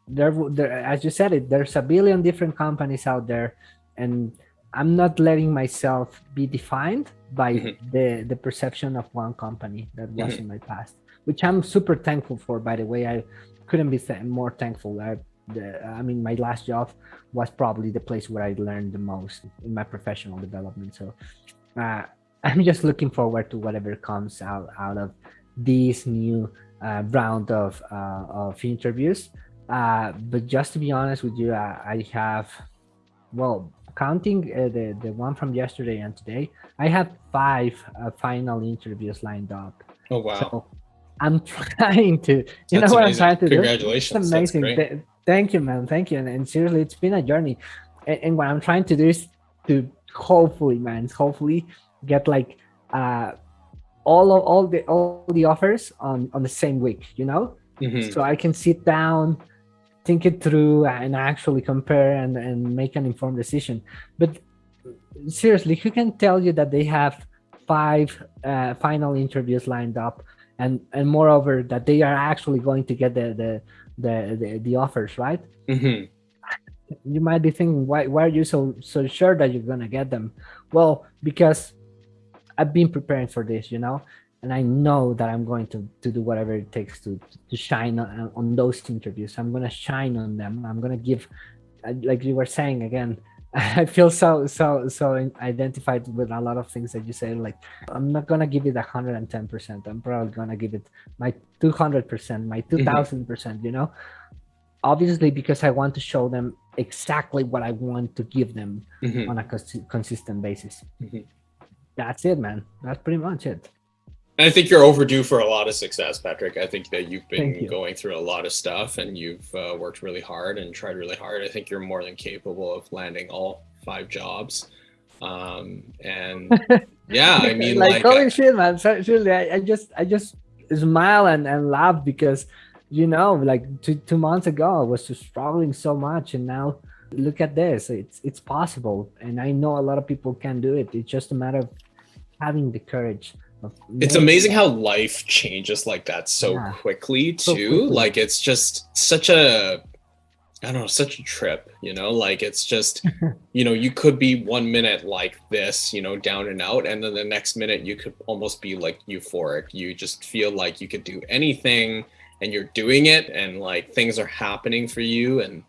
there, there, as you said it, there's a billion different companies out there, and I'm not letting myself be defined by mm -hmm. the the perception of one company that was mm -hmm. in my past, which I'm super thankful for. By the way, I couldn't be more thankful. I the, I mean, my last job was probably the place where I learned the most in my professional development. So uh, I'm just looking forward to whatever comes out out of this new uh, round of uh, of interviews. Uh, but just to be honest with you, I, I have, well, counting uh, the the one from yesterday and today, I have five uh, final interviews lined up. Oh wow! So I'm trying to, you That's know what amazing. I'm trying to Congratulations. do? Congratulations! amazing. Thank you, man. Thank you. And, and seriously, it's been a journey. And, and, what I'm trying to do is to hopefully, man, hopefully get like uh, all of all the all the offers on on the same week. You know, mm -hmm. so I can sit down, think it through, and actually compare and and make an informed decision. But seriously, who can tell you that they have five uh, final interviews lined up, and and moreover that they are actually going to get the the the the, the offers, right? Mm-hmm. You might be thinking, why why are you so so sure that you're gonna get them? Well, because I've been preparing for this, you know, and I know that I'm going to to do whatever it takes to to shine on, on those interviews. I'm gonna shine on them. I'm gonna give, like you were saying again, I feel so so so identified with a lot of things that you say. Like I'm not gonna give it hundred and ten percent. I'm probably gonna give it my two hundred percent, my two thousand percent. You know, obviously because I want to show them exactly what I want to give them mm-hmm. on a cons- consistent basis. Mm-hmm. That's it, man. That's pretty much it. I think you're overdue for a lot of success, Patrick. I think that you've been you. going through a lot of stuff and you've uh, worked really hard and tried really hard. I think you're more than capable of landing all five jobs. Um, and yeah, I mean, like, like holy uh, shit, man. Seriously, I, I just, I just smile and, and laugh because, you know, like two, two months ago, I was just struggling so much. And now look at this, it's, it's possible. And I know a lot of people can do it. It's just a matter of having the courage it's amazing how life changes like that so yeah. quickly too so quickly. like it's just such a i don't know such a trip you know like it's just you know you could be one minute like this you know down and out and then the next minute you could almost be like euphoric you just feel like you could do anything and you're doing it and like things are happening for you and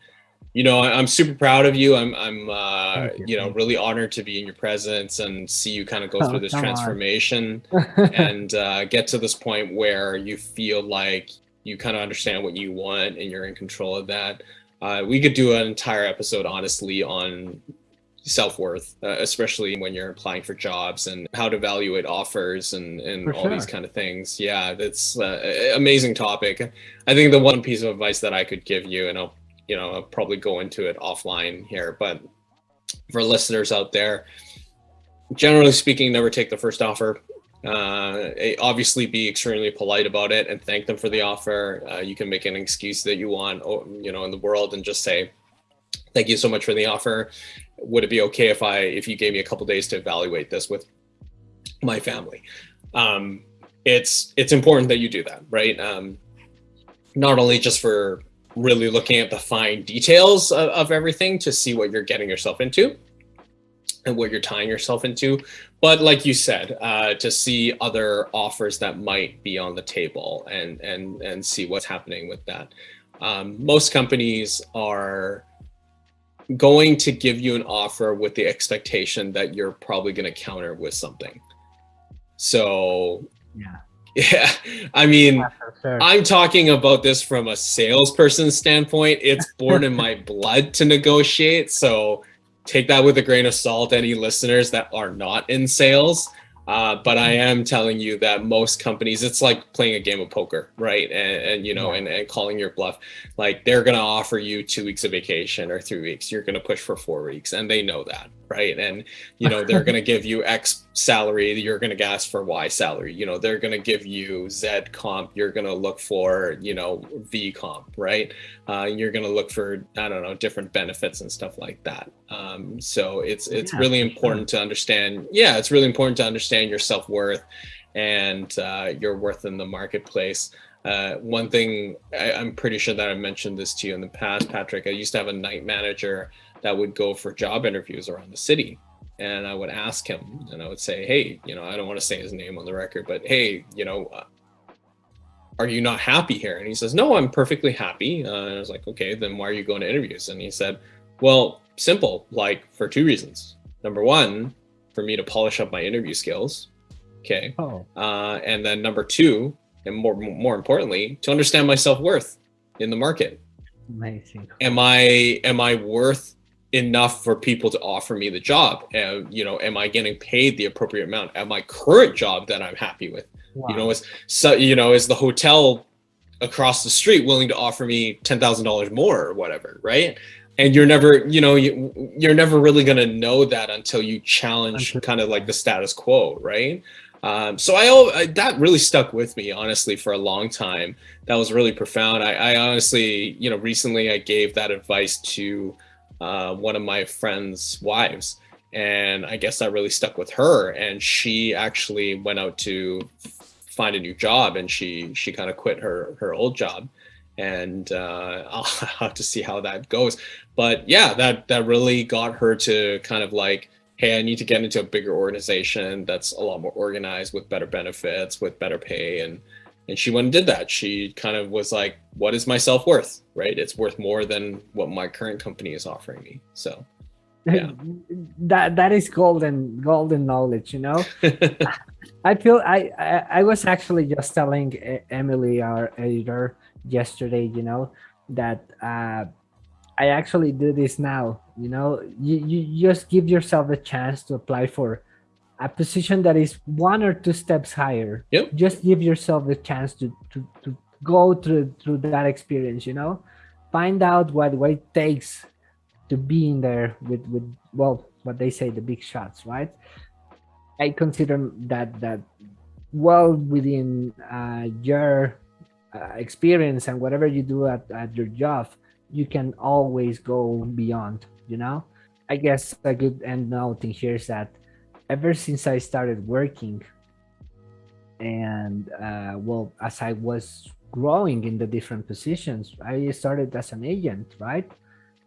you know, I'm super proud of you. I'm, I'm, uh, you. you. know, really honored to be in your presence and see you kind of go oh, through this transformation and uh, get to this point where you feel like you kind of understand what you want and you're in control of that. Uh, we could do an entire episode, honestly, on self-worth, uh, especially when you're applying for jobs and how to evaluate offers and, and all sure. these kind of things. Yeah, that's uh, amazing topic. I think the one piece of advice that I could give you, and I'll you know, I'll probably go into it offline here, but for listeners out there, generally speaking, never take the first offer. Uh, obviously be extremely polite about it and thank them for the offer. Uh, you can make an excuse that you want, you know, in the world and just say, thank you so much for the offer. Would it be okay if I, if you gave me a couple days to evaluate this with my family? Um, it's, it's important that you do that, right? Um, not only just for really looking at the fine details of, of everything to see what you're getting yourself into and what you're tying yourself into. But like you said, uh, to see other offers that might be on the table and and and see what's happening with that. Um, most companies are going to give you an offer with the expectation that you're probably going to counter with something. So yeah. Yeah, I mean, yeah, sure. I'm talking about this from a salesperson standpoint. It's born in my blood to negotiate. So take that with a grain of salt, any listeners that are not in sales. Uh, but I am telling you that most companies, it's like playing a game of poker, right? And, and you know, yeah. and, and calling your bluff. Like they're going to offer you two weeks of vacation or three weeks. You're going to push for four weeks, and they know that, right? And you know, they're going to give you X salary. You're going to ask for Y salary. You know, they're going to give you Z comp. You're going to look for, you know, V comp, right? Uh, you're going to look for, I don't know, different benefits and stuff like that. Um, so it's it's yeah, really important sure. to understand. Yeah, it's really important to understand your self worth and uh, your worth in the marketplace. Uh, one thing I, am pretty sure that I mentioned this to you in the past, Patrick. I used to have a night manager that would go for job interviews around the city, and I would ask him, and I would say, "Hey, you know, I don't want to say his name on the record, but hey, you know, uh, are you not happy here?" And he says, "No, I'm perfectly happy." Uh, and I was like, "Okay, then why are you going to interviews?" And he said, "Well, simple, like for two reasons. Number one, for me to polish up my interview skills. Okay. Oh. Uh, and then number two, and more more importantly, to understand my self worth in the market. Amazing. Am I am I worth enough for people to offer me the job? And you know, am I getting paid the appropriate amount at my current job that I'm happy with? Wow. You know, is so you know, is the hotel across the street willing to offer me ten thousand dollars more or whatever, right? and you're never you know you, you're never really going to know that until you challenge kind of like the status quo right um, so I, I, that really stuck with me honestly for a long time that was really profound I, I honestly you know recently i gave that advice to uh, one of my friends wives and I guess that really stuck with her. And she actually went out to find a new job, and she she kind of quit her her old job. And uh, I'll have to see how that goes. But yeah, that that really got her to kind of like, hey, I need to get into a bigger organization that's a lot more organized with better benefits, with better pay, and and she went and did that. She kind of was like, what is my self worth? Right? It's worth more than what my current company is offering me. So yeah. that that is golden golden knowledge you know? I feel I, I, I was actually just telling emily our editor yesterday you know that uh i actually do this now you know? You, you just give yourself a chance to apply for a position that is one or two steps higher. Yep. Just give yourself the chance to to, to go through through that experience you know find out what what it takes to be in there with with well what they say the big shots right? I consider that that well within uh, your uh, experience and whatever you do at, at your job you can always go beyond you know? I guess a good end note in here is that ever since i started working and uh, well as i was growing in the different positions i started as an agent right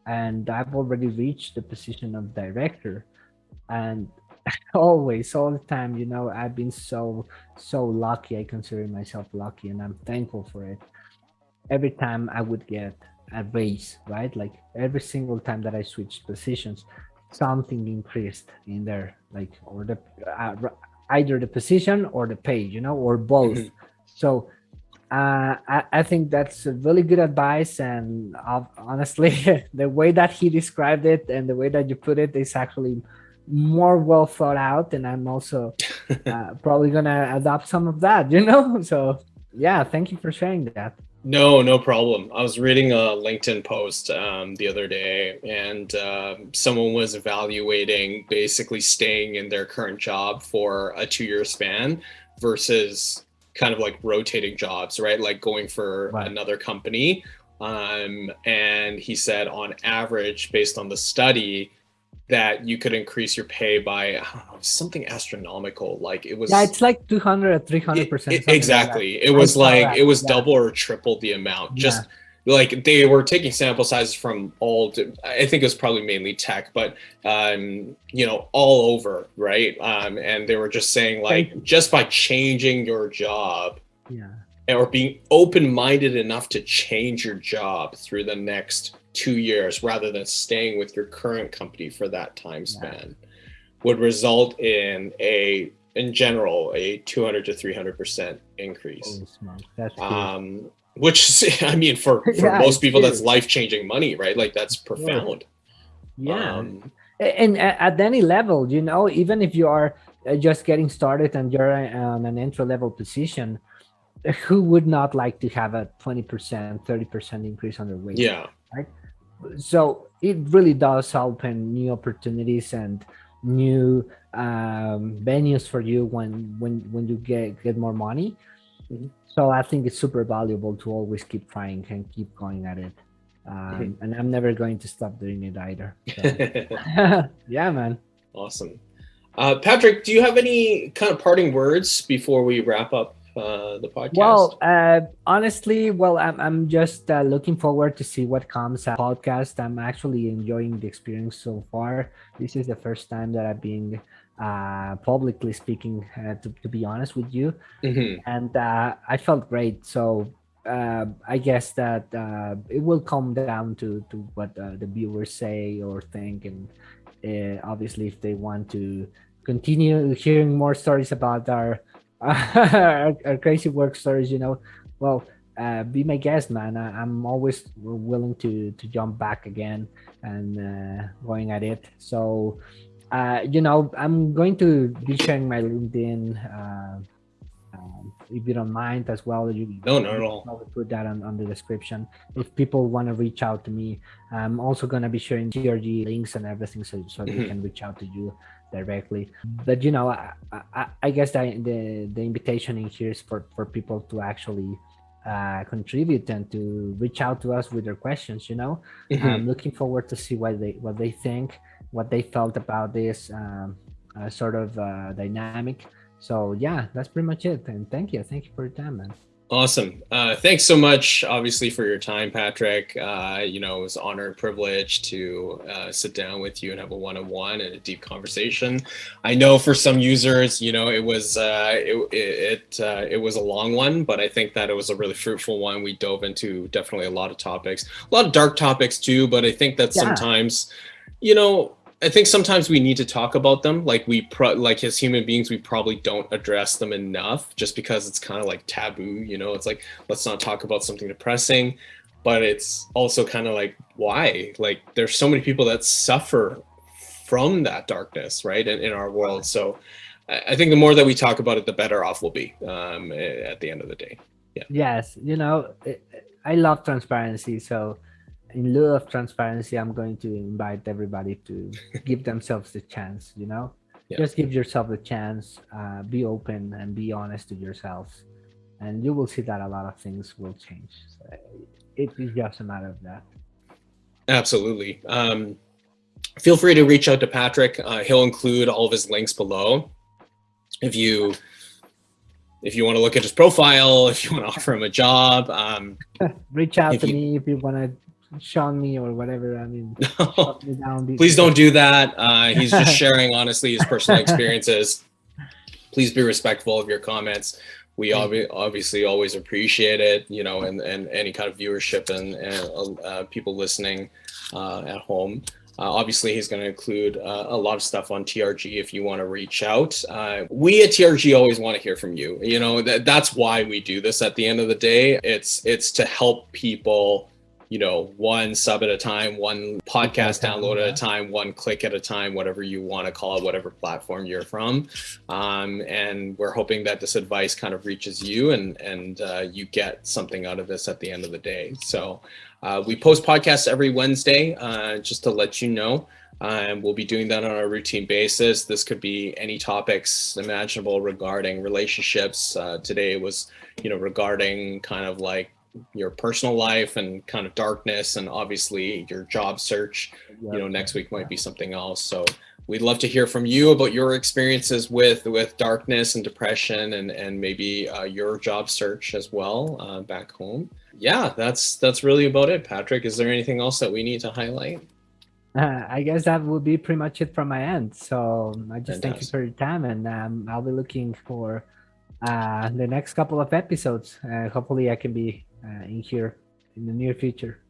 and I've already reached the position of director. And always, all the time, you know, I've been so, so lucky. I consider myself lucky and I'm thankful for it. Every time I would get a raise, right? Like every single time that I switched positions, something increased in there, like, or the, uh, either the position or the pay, you know, or both. Mm -hmm. So uh, I, I, think that's a really good advice and honestly the way that he described it and the way that you put it is actually more well thought out and i'm also uh, probably gonna adopt some of that you know so yeah thank you for sharing that no no problem i was reading a linkedin post um, the other day and uh, someone was evaluating basically staying in their current job for a two-year span versus kind of like rotating jobs, right? Like going for right. another company. Um, and he said on average, based on the study, that you could increase your pay by know, something astronomical. Like it was. Yeah, it's like 200 or 300 percent. Exactly. Like it was like it was yeah. double or triple the amount. Just yeah like they were taking sample sizes from all i think it was probably mainly tech but um you know all over right um and they were just saying like just by changing your job yeah or being open-minded enough to change your job through the next two years rather than staying with your current company for that time span yeah. would result in a in general a 200 to 300 percent increase um which I mean, for, for yeah, most people, that's life changing money, right? Like that's profound. Yeah. Um, and at any level, you know, even if you are uh, just getting started and you're on an entry level position, who would not like to have a 20%, 30% increase on their wage? Yeah. Right. So it really does open new opportunities and new um, venues for you when when when you get get more money. Mm -hmm. So I think it's super valuable to always keep trying and keep going at it. Um, and I'm never going to stop doing it either. So. yeah, man. Awesome. Uh, Patrick, do you have any kind of parting words before we wrap up uh, the podcast? Well, uh, honestly, well, I'm, I'm just uh, looking forward to see what comes out podcast. I'm actually enjoying the experience so far. This is the first time that I've been uh, publicly speaking, uh, to, to be honest with you. Mm-hmm. And uh, I felt great. So uh, I guess that uh, it will come down to, to what uh, the viewers say or think. And obviously, if they want to continue hearing more stories about our, our, our, crazy work stories, you know, well, be my guest, man. I, am always willing to to jump back again and going at it. So uh, you know, I'm going to be sharing my LinkedIn, uh, um, if you don't mind as well. You, no, not at all. Put that on, on the description. If people want to reach out to me, I'm also going to be sharing TRG links and everything so, so they mm-hmm. can reach out to you directly. But, you know, I, I, I guess the, the, the invitation in here is for, for people to actually uh, contribute and to reach out to us with their questions, you know. Mm -hmm. I'm looking forward to see what they what they think what they felt about this um, uh, sort of uh, dynamic. So yeah, that's pretty much it. And thank you, thank you for your time, man. Awesome. Uh, thanks so much, obviously, for your time, Patrick. Uh, you know, it was an honor and privilege to uh, sit down with you and have a one-on-one and a deep conversation. I know for some users, you know, it was uh, it it uh, it was a long one, but I think that it was a really fruitful one. We dove into definitely a lot of topics, a lot of dark topics too. But I think that yeah. sometimes, you know, I think sometimes we need to talk about them. Like we pro like as human beings, we probably don't address them enough just because it's kind of like taboo, you know, it's like, let's not talk about something depressing, but it's also kind of like, why? Like there's so many people that suffer from that darkness, right. In, in our world. So I think the more that we talk about it, the better off we'll be um, at the end of the day. Yeah. Yes. You know, I love transparency. So in lieu of transparency, I'm going to invite everybody to give themselves the chance, you know, yeah. just give yourself the chance, uh, be open and be honest to yourselves. And you will see that a lot of things will change. So it is just a matter of that. Absolutely. Um, feel free to reach out to Patrick. Uh, he'll include all of his links below. If you if you want to look at his profile, if you want to offer him a job, um, reach out to you, me if you want to Sean me or whatever. I mean, down, please don't do that. Uh, he's just sharing honestly his personal experiences. Please be respectful of your comments. We ob obviously always appreciate it, you know, and, and any kind of viewership and, and uh, people listening uh, at home. Uh, obviously, he's going to include uh, a lot of stuff on TRG if you want to reach out. Uh, we at TRG always want to hear from you. You know, that, that's why we do this at the end of the day. It's, it's to help people you know, one sub at a time, one podcast download at a time, one click at a time, whatever you want to call it, whatever platform you're from. Um, and we're hoping that this advice kind of reaches you and, and uh, you get something out of this at the end of the day. So uh, we post podcasts every Wednesday, uh, just to let you know. Um, we'll be doing that on a routine basis. This could be any topics imaginable regarding relationships. Uh, today was, you know, regarding kind of like your personal life and kind of darkness and obviously your job search you know next week might be something else so we'd love to hear from you about your experiences with with darkness and depression and and maybe uh, your job search as well uh, back home yeah that's that's really about it patrick is there anything else that we need to highlight uh, I guess that would be pretty much it from my end. So I just Fantastic. thank you for your time and um, I'll be looking for uh, the next couple of episodes. Uh, hopefully I can be uh, in here in the near future.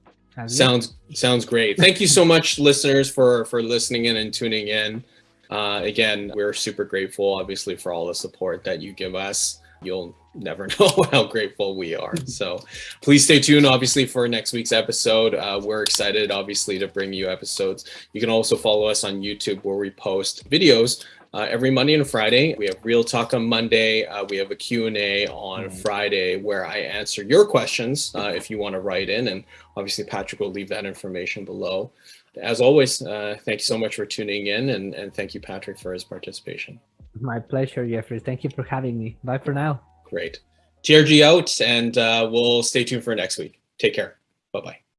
sounds sounds great. Thank you so much, listeners, for for listening in and tuning in. Uh, again, we're super grateful, obviously, for all the support that you give us. You'll never know how grateful we are. So please stay tuned, obviously, for next week's episode. Uh, we're excited, obviously, to bring you episodes. You can also follow us on YouTube where we post videos uh, every Monday and Friday. We have Real Talk on Monday. Uh, we have a Q&A on mm. Friday where I answer your questions uh, if you want to write in. And obviously, Patrick will leave that information below. As always, uh, thank you so much for tuning in. And, and thank you, Patrick, for his participation. My pleasure, Jeffrey. Thank you for having me. Bye for now. Great. TRG out, and uh, we'll stay tuned for next week. Take care. Bye-bye.